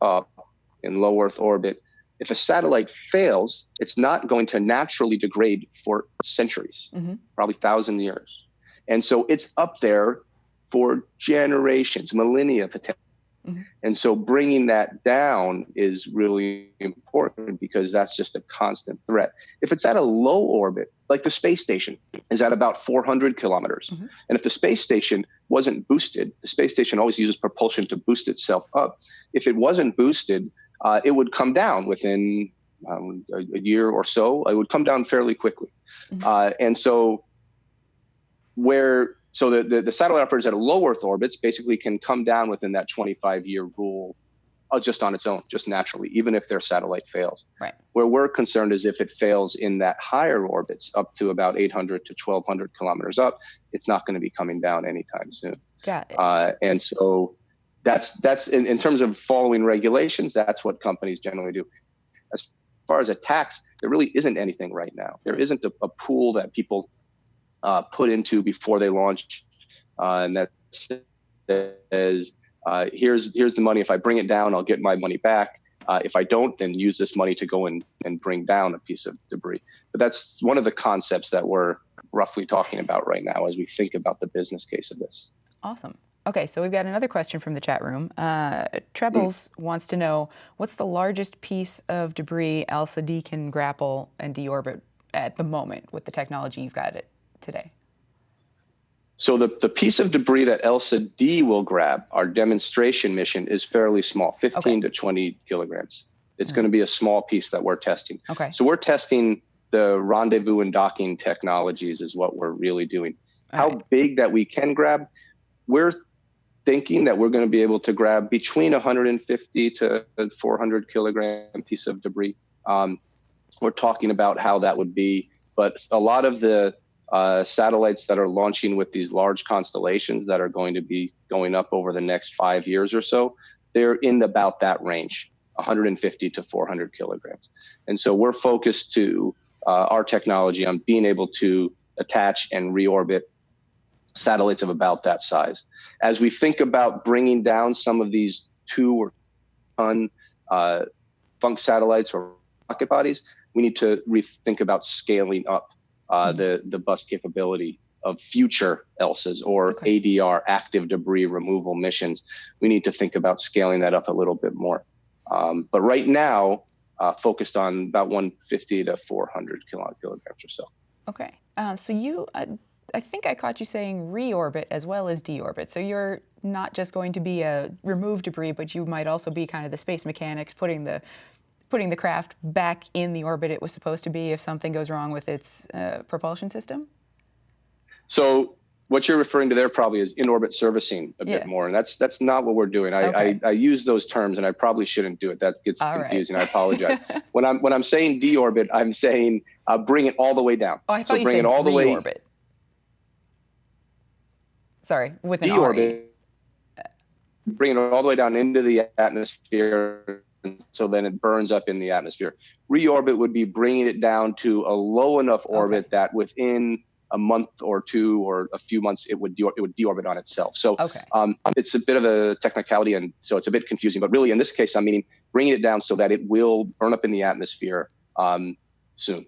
up in low Earth orbit, if a satellite fails, it's not going to naturally degrade for centuries, Mhm. probably thousand years. And so it's up there for generations, millennia potentially. Mhm. And so bringing that down is really important because that's just a constant threat. If it's at a low orbit, like the space station is at about 400 kilometers, Mhm. and if the space station wasn't boosted, the space station always uses propulsion to boost itself up. If it wasn't boosted, uh, it would come down within um, a, a year or so. It would come down fairly quickly. Mhm. Uh, and so, where so the, the, the satellite operators at a low Earth orbits basically can come down within that 25 year rule uh, just on its own, just naturally, even if their satellite fails. Right. Where we're concerned is if it fails in that higher orbits, up to about 800 to 1200 kilometers up, it's not going to be coming down anytime soon. Got it. Uh, and so that's that's in, in terms of following regulations, that's what companies generally do. As far as a tax, there really isn't anything right now. There isn't a, a pool that people uh, put into before they launch, uh, and that says, uh, "Here's here's the money. If I bring it down, I'll get my money back. Uh, if I don't, then use this money to go and and bring down a piece of debris." But that's one of the concepts that we're roughly talking about right now as we think about the business case of this. Awesome. Okay, so we've got another question from the chat room. Uh, Trebles wants to know what's the largest piece of debris ELSA D can grapple and deorbit at the moment with the technology you've got it today? So the, the piece of debris that ELSA D will grab, our demonstration mission, is fairly small, 15 Okay. to 20 kilograms. It's going to be a small piece that we're testing. Okay. So we're testing the rendezvous and docking technologies is what we're really doing. How Alright. big that we can grab, we're thinking that we're going to be able to grab between 150 to 400 kilogram piece of debris. Um, we're talking about how that would be, but a lot of the uh, satellites that are launching with these large constellations that are going to be going up over the next five years or so, they're in about that range, 150 to 400 kilograms. And so we're focused to uh, our technology on being able to attach and reorbit satellites of about that size. As we think about bringing down some of these two or ton uh, funk satellites or rocket bodies, we need to rethink about scaling up uh, the the bus capability of future ELSAs or Okay. ADR active debris removal missions. We need to think about scaling that up a little bit more. Um, but right now, uh, focused on about 150 to 400 kilo- kilograms or so. Okay. Uh, so you, uh, I think I caught you saying reorbit as well as deorbit. So you're not just going to be a remove debris, but you might also be kind of the space mechanics, putting the putting the craft back in the orbit it was supposed to be if something goes wrong with its uh, propulsion system. So what you're referring to there probably is in-orbit servicing a Yeah. bit more, and that's that's not what we're doing. I, Okay. I, I use those terms, and I probably shouldn't do it. That gets All right. confusing. I apologize. (laughs) when I'm when I'm saying deorbit, I'm saying uh, bring it all the way down. Oh, I thought so you bring said it all the way reorbit. Sorry, with an deorbit, bring it all the way down into the atmosphere, and so then it burns up in the atmosphere. Reorbit would be bringing it down to a low enough orbit that within a month or two or a few months it would de- it would deorbit on itself. So Okay. um, it's a bit of a technicality, and so it's a bit confusing. But really, in this case, I'm meaning bringing it down so that it will burn up in the atmosphere um, soon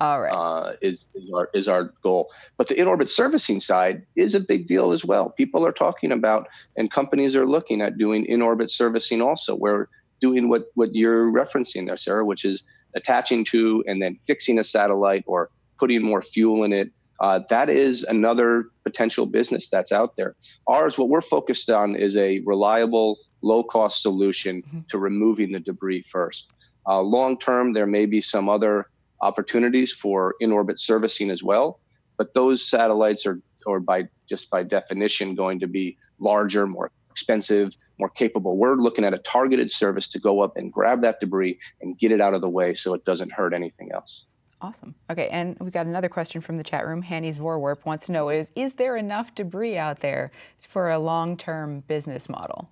All right. uh, is is our is our goal. But the in-orbit servicing side is a big deal as well. People are talking about, and companies are looking at doing in-orbit servicing also. We're doing what what you're referencing there, Sarah, which is attaching to and then fixing a satellite or putting more fuel in it. Uh, that is another potential business that's out there. Ours, what we're focused on, is a reliable, low-cost solution to removing the debris first. Uh, long term, there may be some other opportunities for in-orbit servicing as well, but those satellites are, or by just by definition, going to be larger, more expensive, more capable. We're looking at a targeted service to go up and grab that debris and get it out of the way so it doesn't hurt anything else. Awesome. Okay, and we've got another question from the chat room. Hanny's Vorwarp wants to know is is there enough debris out there for a long-term business model?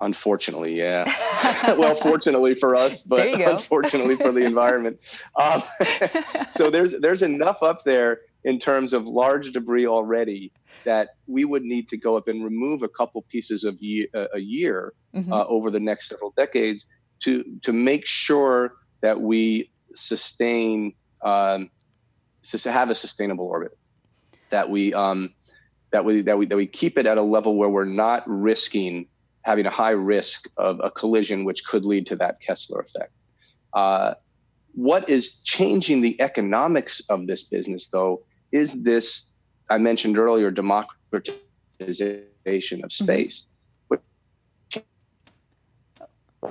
Unfortunately, yeah. (laughs) well, fortunately for us, (laughs) but There you go. unfortunately for the environment. (laughs) Um, so there's there's enough up there in terms of large debris already that we would need to go up and remove a couple pieces of ye- uh, a year Mhm. uh, over the next several decades to to make sure that we sustain um, sus- have a sustainable orbit that we um, that we that we that we keep it at a level where we're not risking having a high risk of a collision which could lead to that Kessler effect. Uh, what is changing the economics of this business though is this I mentioned earlier democratization of space. Which-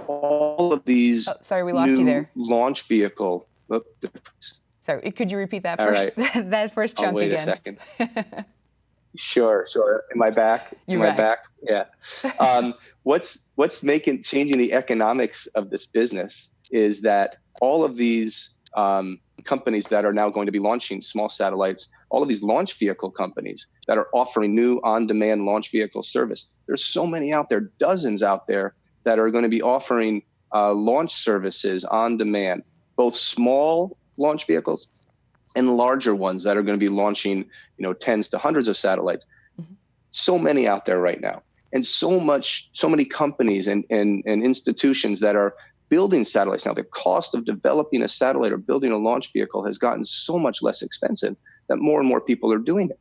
All of these Oh, sorry, we lost you there. launch vehicle. Oop, Sorry, could you repeat that All first (laughs) that first I'll chunk wait again? a second. (laughs) Sure, sure. Am I back? You're Am right. I back? Yeah. (laughs) Um, what's what's making changing the economics of this business is that all of these um, companies that are now going to be launching small satellites, all of these launch vehicle companies that are offering new on-demand launch vehicle service. There's so many out there, dozens out there that are going to be offering uh, launch services on demand, both small launch vehicles and larger ones that are going to be launching, you know, tens to hundreds of satellites. so many out there right now, and so much, so many companies and and, and institutions that are building satellites now. The cost of developing a satellite or building a launch vehicle has gotten so much less expensive that more and more people are doing it.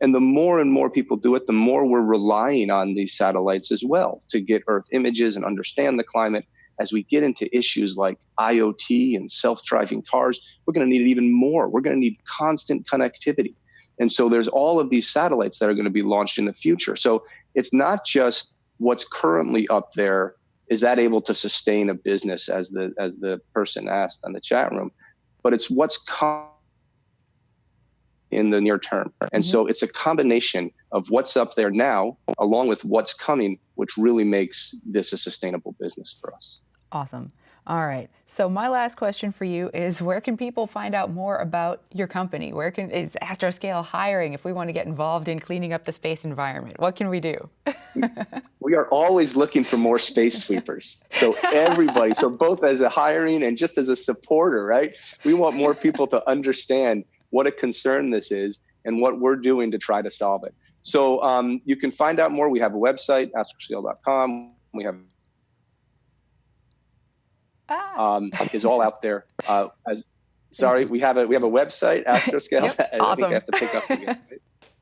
And the more and more people do it, the more we're relying on these satellites as well to get Earth images and understand the climate. As we get into issues like IoT and self driving cars, we're going to need it even more. We're going to need constant connectivity. And so there's all of these satellites that are going to be launched in the future. So it's not just what's currently up there. Is that able to sustain a business as the as the person asked on the chat room? But it's what's coming in the near term. And mm-hmm. so it's a combination of what's up there now, along with what's coming, which really makes this a sustainable business for us. Awesome. All right. So my last question for you is where can people find out more about your company? Where can is Astroscale hiring if we want to get involved in cleaning up the space environment? What can we do? (laughs) we are always looking for more space sweepers. So everybody, so both as a hiring and just as a supporter, right? We want more people to understand what a concern this is and what we're doing to try to solve it. So um, you can find out more. We have a website, astroscale.com. We have Ah. um, is all out there. Uh, as sorry, we have a we have a website, (laughs) Astroscale. Yep, (laughs) I think. I have to pick up again.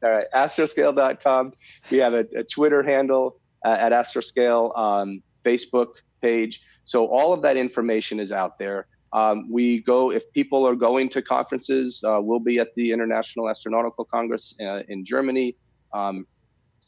all right, astroscale.com. We have a, a Twitter handle uh, at Astroscale, um, Facebook page. So all of that information is out there. Um, we go if people are going to conferences. Uh, we'll be at the International Astronautical Congress uh, in Germany. Um,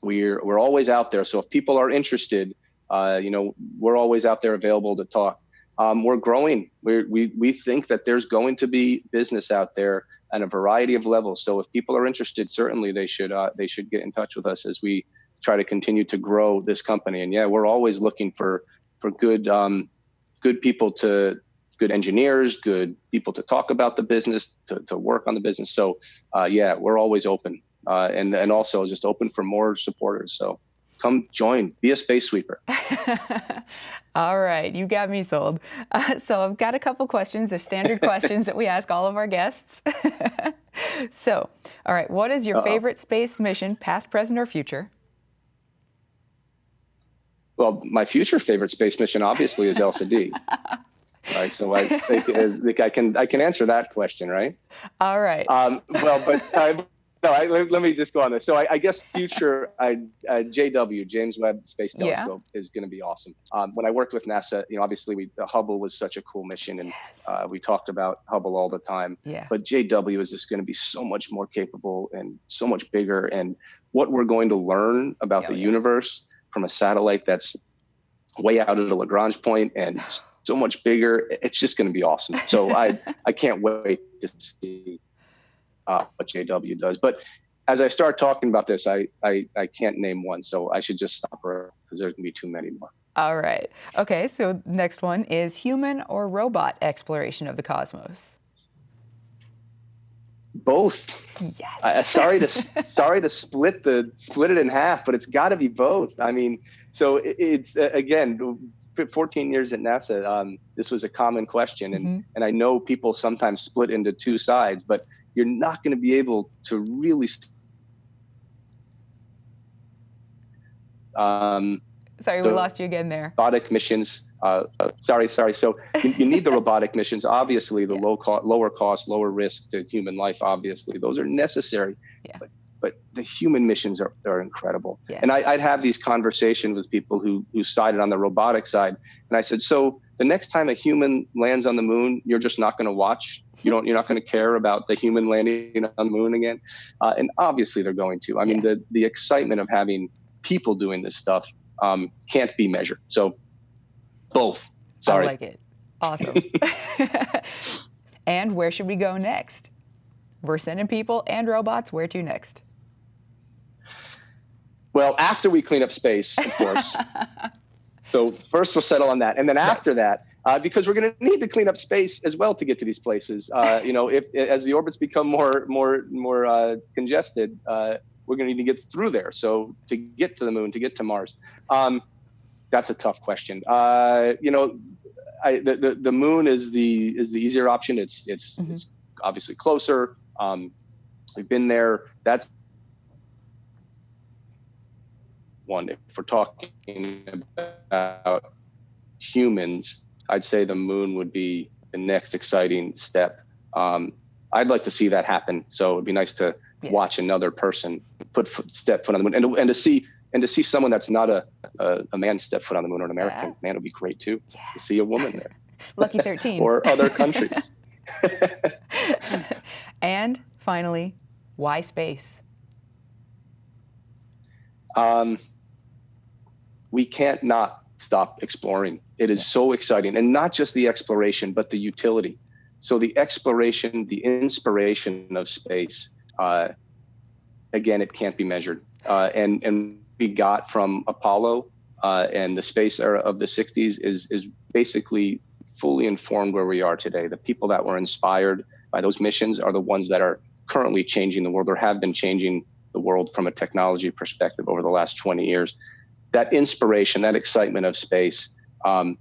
we're we're always out there. So if people are interested, uh, you know, we're always out there available to talk. Um, we're growing. We're, we we think that there's going to be business out there at a variety of levels. So if people are interested, certainly they should uh, they should get in touch with us as we try to continue to grow this company. And yeah, we're always looking for for good um, good people to good engineers, good people to talk about the business, to, to work on the business. So uh, yeah, we're always open uh, and and also just open for more supporters. So come join, be a space sweeper. (laughs) all right, you got me sold. Uh, so I've got a couple questions, the standard (laughs) questions that we ask all of our guests. (laughs) so, all right, what is your Uh-oh. favorite space mission, past, present, or future? Well, my future favorite space mission obviously is ELSA-d. right, so I think, I think I can I can answer that question, right? All right. Um, well, but I, no, I, let, let me just go on this. So I, I guess future (laughs) I, uh, JW James Webb Space Yeah. Telescope is going to be awesome. Um, when I worked with NASA, you know, obviously we, the Hubble was such a cool mission, and Yes. uh, we talked about Hubble all the time. yeah. But JW is just going to be so much more capable and so much bigger, and what we're going to learn about Yeah, the yeah. universe from a satellite that's way out of the Lagrange point and (sighs) so much bigger. It's just going to be awesome. So I (laughs) I can't wait to see uh, what JW does. But as I start talking about this, I I, I can't name one, so I should just stop her because there's to be too many more. All right. Okay, so next one is human or robot exploration of the cosmos. Both. Yes. Uh, sorry to (laughs) sorry to split the split it in half, but it's got to be both. I mean, so it, it's uh, again. 14 years at NASA, um, this was a common question, and Mhm. and I know people sometimes split into two sides, but you're not going to be able to really. Um, Sorry, we lost you again there. robotic missions. Uh, uh, sorry, sorry. So you, you need the (laughs) robotic missions. Obviously, the Yeah. low cost, lower cost, lower risk to human life. Obviously, those are necessary. Yeah. But, but the human missions are, are incredible. Yeah. And I, I'd have these conversations with people who who sided on the robotic side, and I said, so the next time a human lands on the moon, you're just not going to watch. You don't. You're not going to care about the human landing on the moon again. Uh, and obviously, they're going to. I mean, Yeah. the the excitement of having people doing this stuff um, can't be measured. So both. Sorry. I like it. Awesome. (laughs) and where should we go next? We're sending people and robots. Where to next? well, after we clean up space, of course. (laughs) so first we'll settle on that, and then after that, uh, because we're going to need to clean up space as well to get to these places. Uh, you know, if as the orbits become more more more uh, congested, uh, we're going to need to get through there. So to get to the moon, to get to Mars, um, that's a tough question. Uh, you know, I, the, the the moon is the is the easier option. It's it's, Mhm. it's obviously closer. Um, we've been there. That's one. If we're talking about humans, I'd say the moon would be the next exciting step. Um, I'd like to see that happen. So it'd be nice to Yeah. watch another person put foot, step foot on the moon, and to, and to see and to see someone that's not a, a a man step foot on the moon or an American Yeah. man would be great too. To see a woman there (laughs) Lucky 13. or other countries. (laughs) (laughs) and finally, why space? um, we can't not stop exploring. It is so exciting, and not just the exploration, but the utility. So the exploration, the inspiration of space. Uh, again, it can't be measured, uh, and and we got from Apollo uh, and the space era of the '60s is is basically fully informed where we are today. The people that were inspired by those missions are the ones that are currently changing the world or have been changing the world from a technology perspective over the last 20 years. That inspiration, that excitement of space, um,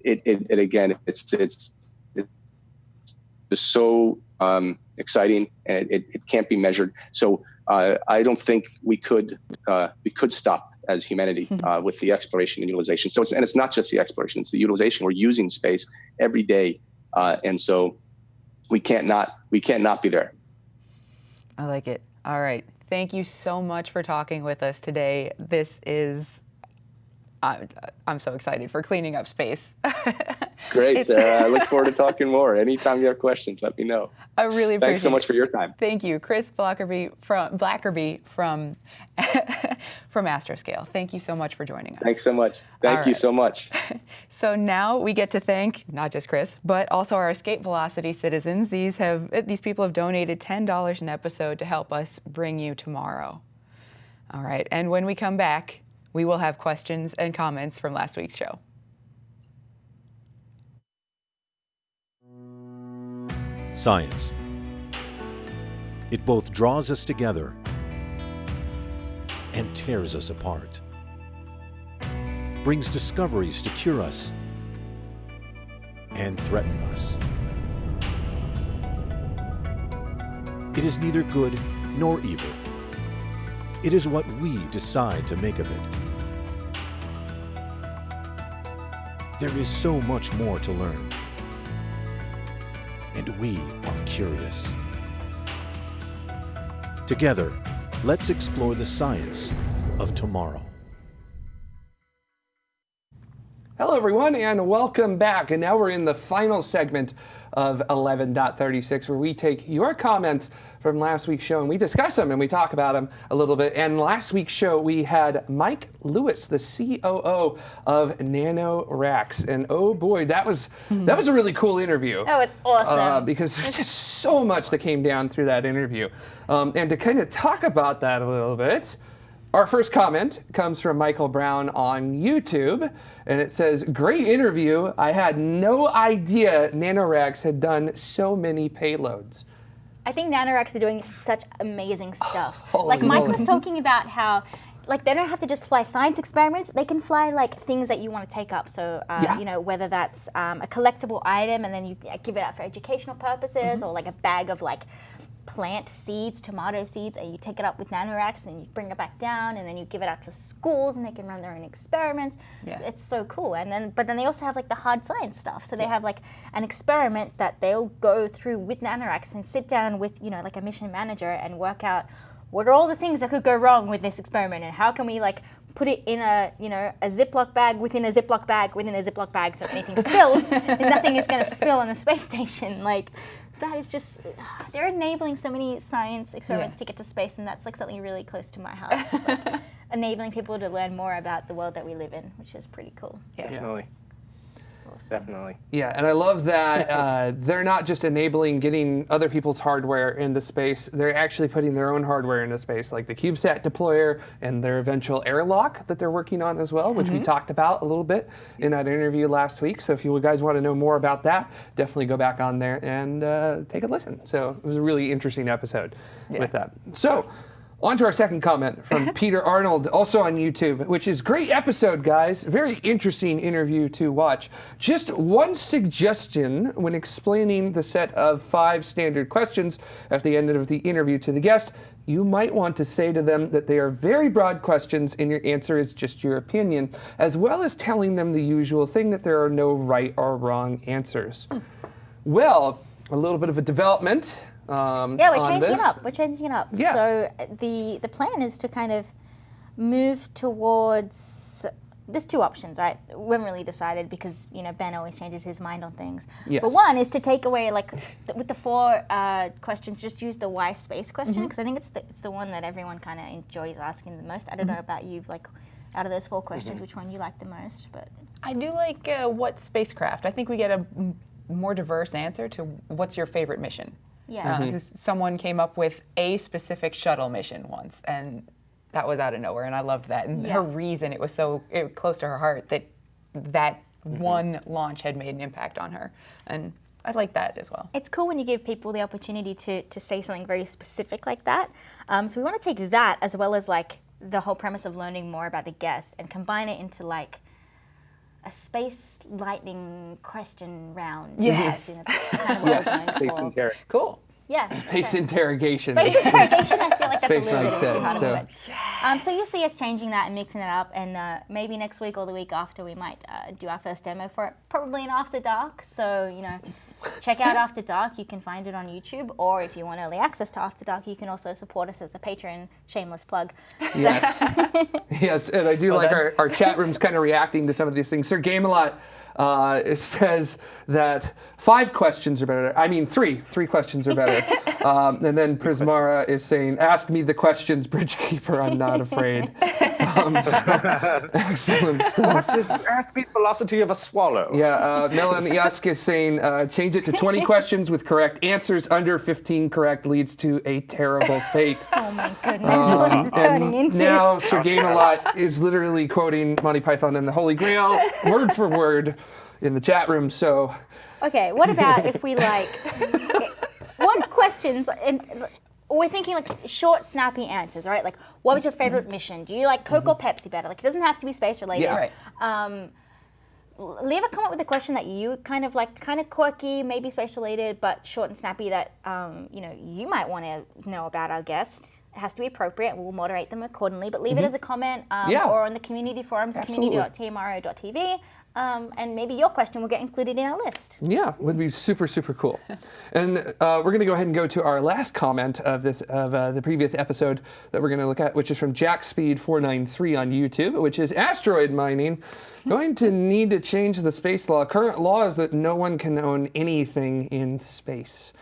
it, it, it again, it's it's it's so um, exciting, and it, it can't be measured. So uh, I don't think we could uh, we could stop as humanity uh, with the exploration and utilization. So it's, and it's not just the exploration; it's the utilization. We're using space every day, uh, and so we can't not we can't not be there. I like it. All right. Thank you so much for talking with us today. This is, I'm, I'm so excited for cleaning up space. (laughs) Great, Sarah. I look (laughs) forward to talking more. Anytime you have questions, let me know. I really appreciate Thanks so much for your time. Thank you, Chris Blackerby from Blackerby from (laughs) from Astroscale. Thank you so much for joining us. Thanks so much. Thank All you right. so much. (laughs) So now we get to thank not just Chris, but also our Escape Velocity citizens. These have these people have donated ten dollars an episode to help us bring you tomorrow. All right, and when we come back, we will have questions and comments from last week's show. Science. It both draws us together and tears us apart. Brings discoveries to cure us and threaten us. It is neither good nor evil. It is what we decide to make of it. There is so much more to learn and we are curious. Together, let's explore the science of tomorrow. Hello, everyone, and welcome back. And now we're in the final segment of 11.36, where we take your comments from last week's show and we discuss them and we talk about them a little bit. And last week's show, we had Mike Lewis, the COO of NanoRacks, and oh boy, that was that was a really cool interview. That was awesome. Uh, because there's just so much that came down through that interview. Um, and to kind of talk about that a little bit, our first comment comes from Michael Brown on YouTube, and it says, Great interview. I had no idea NanoRacks had done so many payloads. I think NanoRacks are doing such amazing stuff. (sighs) Holy like Mike moly. was talking about how like they don't have to just fly science experiments. They can fly like things that you want to take up. So uh, Yeah. you know whether that's um, a collectible item and then you uh, give it out for educational purposes, Mm-hmm. or like a bag of like plant seeds, tomato seeds, and you take it up with NanoRacks and you bring it back down, and then you give it out to schools and they can run their own experiments. Yeah. It's so cool. And then, but then they also have like the hard science stuff. So they have like an experiment that they'll go through with NanoRacks and sit down with you know like a mission manager and work out what are all the things that could go wrong with this experiment and how can we like put it in a you know a Ziploc bag within a Ziploc bag within a Ziploc bag so if anything spills, (laughs) nothing is going to spill on the space station. Like that is just (sighs) they're enabling so many science experiments Yeah. to get to space, and that's like something really close to my heart. (laughs) Like, enabling people to learn more about the world that we live in, which is pretty cool. Definitely. Definitely. Yeah, and I love that (laughs) uh, they're not just enabling getting other people's hardware into space, they're actually putting their own hardware into space, like the CubeSat deployer and their eventual airlock that they're working on as well, which we talked about a little bit in that interview last week. So if you guys want to know more about that, definitely go back on there and uh, take a listen. So it was a really interesting episode with that. So On to our second comment from (laughs) Peter Arnold, also on YouTube, which is great episode, guys. Very interesting interview to watch. Just one suggestion when explaining the set of five standard questions at the end of the interview to the guest. You might want to say to them that they are very broad questions and your answer is just your opinion, as well as telling them the usual thing that there are no right or wrong answers. Hmm. Well, a little bit of a development. Um, Yeah, we're on changing this. it up. We're changing it up. Yeah. So uh, the the plan is to kind of move towards. There's two options, right? We haven't really decided because you know Ben always changes his mind on things. Yes. But one is to take away like th- with the four uh, questions, just use the why space question because I think it's the it's the one that everyone kind of enjoys asking the most. I don't know about you, like out of those four questions, which one you like the most? But I do like uh, what spacecraft. I think we get a m- more diverse answer to what's your favorite mission. Yeah. Because someone came up with a specific shuttle mission once, and that was out of nowhere, and I loved that. And her reason, it was so it, close to her heart that that one launch had made an impact on her, and I like that as well. It's cool when you give people the opportunity to, to say something very specific like that. Um, so we want to take that as well as like the whole premise of learning more about the guest and combine it into like a space lightning question round. Yes. I think that's kind of what Space interrogation. Cool. Yeah. Space okay. interrogation. Space interrogation, I feel like that's Space a little like bit too hard so- of it. Um, so you'll see us changing that and mixing it up, and uh, maybe next week or the week after we might uh, do our first demo for it, probably in After Dark. So you know, check out After Dark. You can find it on YouTube, or if you want early access to After Dark, you can also support us as a patron. Shameless plug. So- Yes. (laughs) yes, and I do like our, our chat rooms kind of reacting to some of these things. Sir Gamelot uh, says that five questions are better. I mean, three. Three questions are better. (laughs) um, and then Prismara is saying, ask me the questions, Bridgekeeper, I'm not afraid. (laughs) Um, so, (laughs) excellent stuff. Just ask me the velocity of a swallow. Yeah, uh, Melon Yusk is saying uh, change it to 20 questions with correct answers. Under 15 correct leads to a terrible fate. Oh my goodness, what is this turning into? now Sir Gamelot is literally quoting Monty Python and the Holy Grail word for word in the chat room. So Okay, what about if we (laughs) like what questions and we're thinking like short, snappy answers, right? Like, what was your favorite mission? Do you like Coke or Pepsi better? Like, it doesn't have to be space related. Yeah. Right. Um, leave a comment with a question that you kind of like, kind of quirky, maybe space related, but short and snappy that um, you know you might want to know about our guest. It has to be appropriate. We'll moderate them accordingly, but leave it as a comment um, Mm-hmm. Yeah. or on the community forums, community.tmro.tv, um, and maybe your question will get included in our list. yeah, would be super super cool. (laughs) And uh, we're gonna go ahead and go to our last comment of this of uh, the previous episode that we're gonna look at, which is from JackSpeed493 on YouTube, which is asteroid mining. (laughs) Going to need to change the space law. Current law is that no one can own anything in space.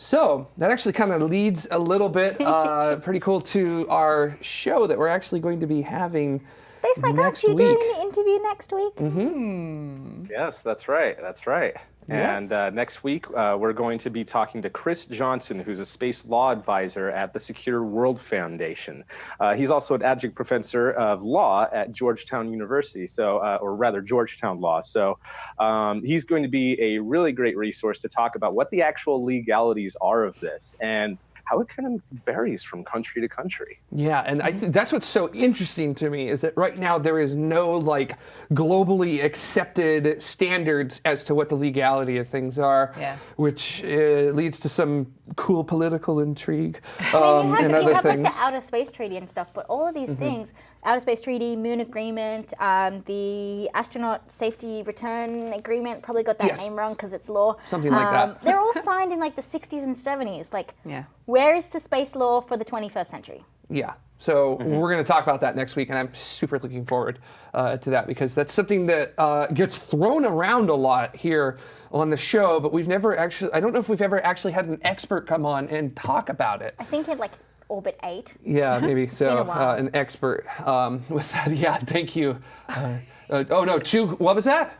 So that actually kind of leads a little bit, uh, (laughs) pretty cool, to our show that we're actually going to be having Space Mike, next aren't you week. doing the interview next week? Mm -hmm. Yes, that's right. That's right. And uh, next week, uh, we're going to be talking to Chris Johnson, who's a space law advisor at the Secure World Foundation. Uh, he's also an adjunct professor of law at Georgetown University, so, uh, or rather, Georgetown Law. So um, he's going to be a really great resource to talk about what the actual legalities are of this and how it kind of varies from country to country. Yeah, and I think that's what's so interesting to me is that right now there is no like globally accepted standards as to what the legality of things are, Yeah. which uh, leads to some cool political intrigue I um, mean, you have, and you other have things. like the outer space treaty and stuff, but all of these Mm-hmm. things, outer space treaty, moon agreement, um, the astronaut safety return agreement, probably got that Yes. name wrong because it's law. Something like that. Um, They're all (laughs) signed in like the 60s and 70s. Like, Yeah. where is the space law for the 21st century? Yeah. So Mm-hmm. we're going to talk about that next week, and I'm super looking forward uh, to that because that's something that uh, gets thrown around a lot here on the show, but we've never actually, I don't know if we've ever actually had an expert come on and talk about it. I think in like orbit 8. Yeah, (laughs) maybe so. been a while. Uh, an expert um, (laughs) with that. Yeah, thank you. Uh, uh, oh no, two. What was that?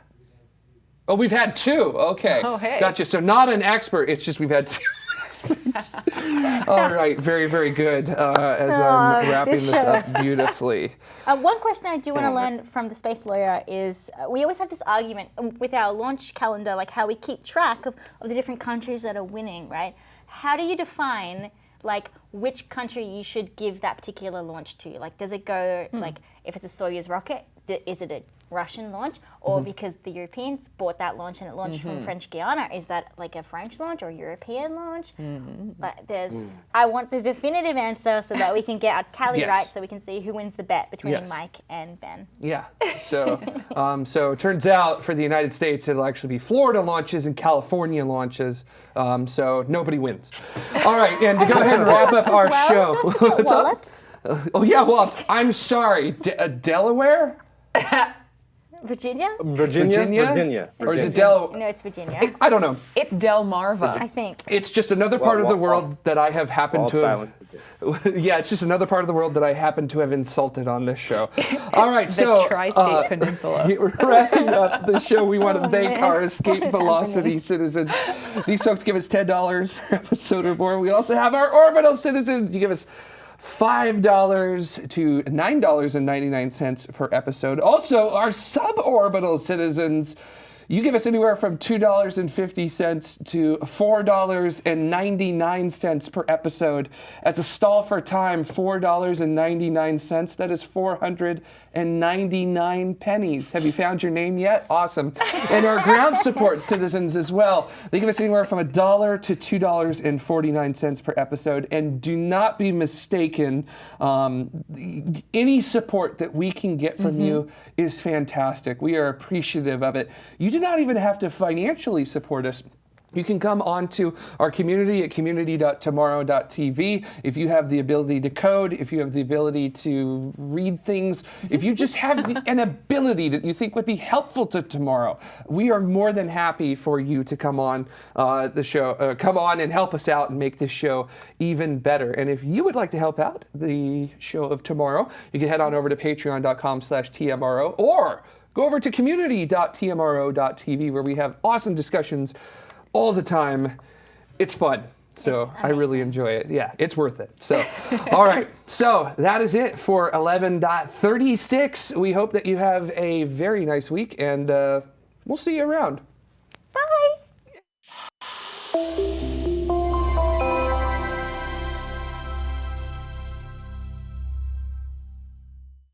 Oh, we've had two. Okay. Oh, hey. Gotcha. So not an expert. It's just we've had two. (laughs) All right. Very, very good. Uh, as I'm Oh, wrapping this this up beautifully. Uh, one question I do want to learn from the space lawyer is uh, we always have this argument um, with our launch calendar, like how we keep track of, of the different countries that are winning, right? How do you define like which country you should give that particular launch to. Like, does it go hmm. like if it's a Soyuz rocket, is it a Russian launch, or because the Europeans bought that launch and it launched from French Guiana, is that like a French launch or European launch? Like, there's. I want the definitive answer so that we can get our tally Yes. right, so we can see who wins the bet between Yes. Mike and Ben. Yeah. So, (laughs) um, so it turns out for the United States, it'll actually be Florida launches and California launches. Um, so nobody wins. All right, and to go ahead and wrap up our Well, show. don't What's (laughs) up? Wallops, Oh yeah, well, I'm sorry, De- uh, Delaware, (laughs) Virginia. Virginia? Virginia, Virginia. or is it Del? No, it's Virginia. I don't know. It's Delmarva. I think. It's just another part of the well, world that I have happened All to have. silent. (laughs) yeah, it's just another part of the world that I happen to have insulted on this show. (laughs) All right, the so tri-state uh, peninsula. we're (laughs) wrapping up the show. We want to thank man. our escape velocity happening? citizens. These folks give us ten dollars per episode or more. We also have our orbital citizens. You give us. Five dollars to nine dollars and ninety nine cents per episode. Also, our suborbital citizens, you give us anywhere from two dollars and fifty cents to four dollars and ninety nine cents per episode. As a stall for time, four dollars and ninety nine cents. That is four hundred and ninety nine pennies. Have you found your name yet? Awesome. And our ground support (laughs) citizens as well. They give us anywhere from a dollar to two dollars and forty nine cents per episode. And do not be mistaken. Um, any support that we can get from you is fantastic. We are appreciative of it. You do not even have to financially support us. You can come on to our community at community.tmro.tv if you have the ability to code, if you have the ability to read things, if you just have the- an ability that you think would be helpful to tomorrow. We are more than happy for you to come on uh, the show, uh, come on and help us out and make this show even better. And if you would like to help out the show of tomorrow, you can head on over to patreon.com slash TMRO or go over to community.tmro.tv where we have awesome discussions all the time. It's fun. So I really enjoy it. Yeah, it's worth it. So, (laughs) all right. So that is it for 11.36. We hope that you have a very nice week and uh, we'll see you around. Bye.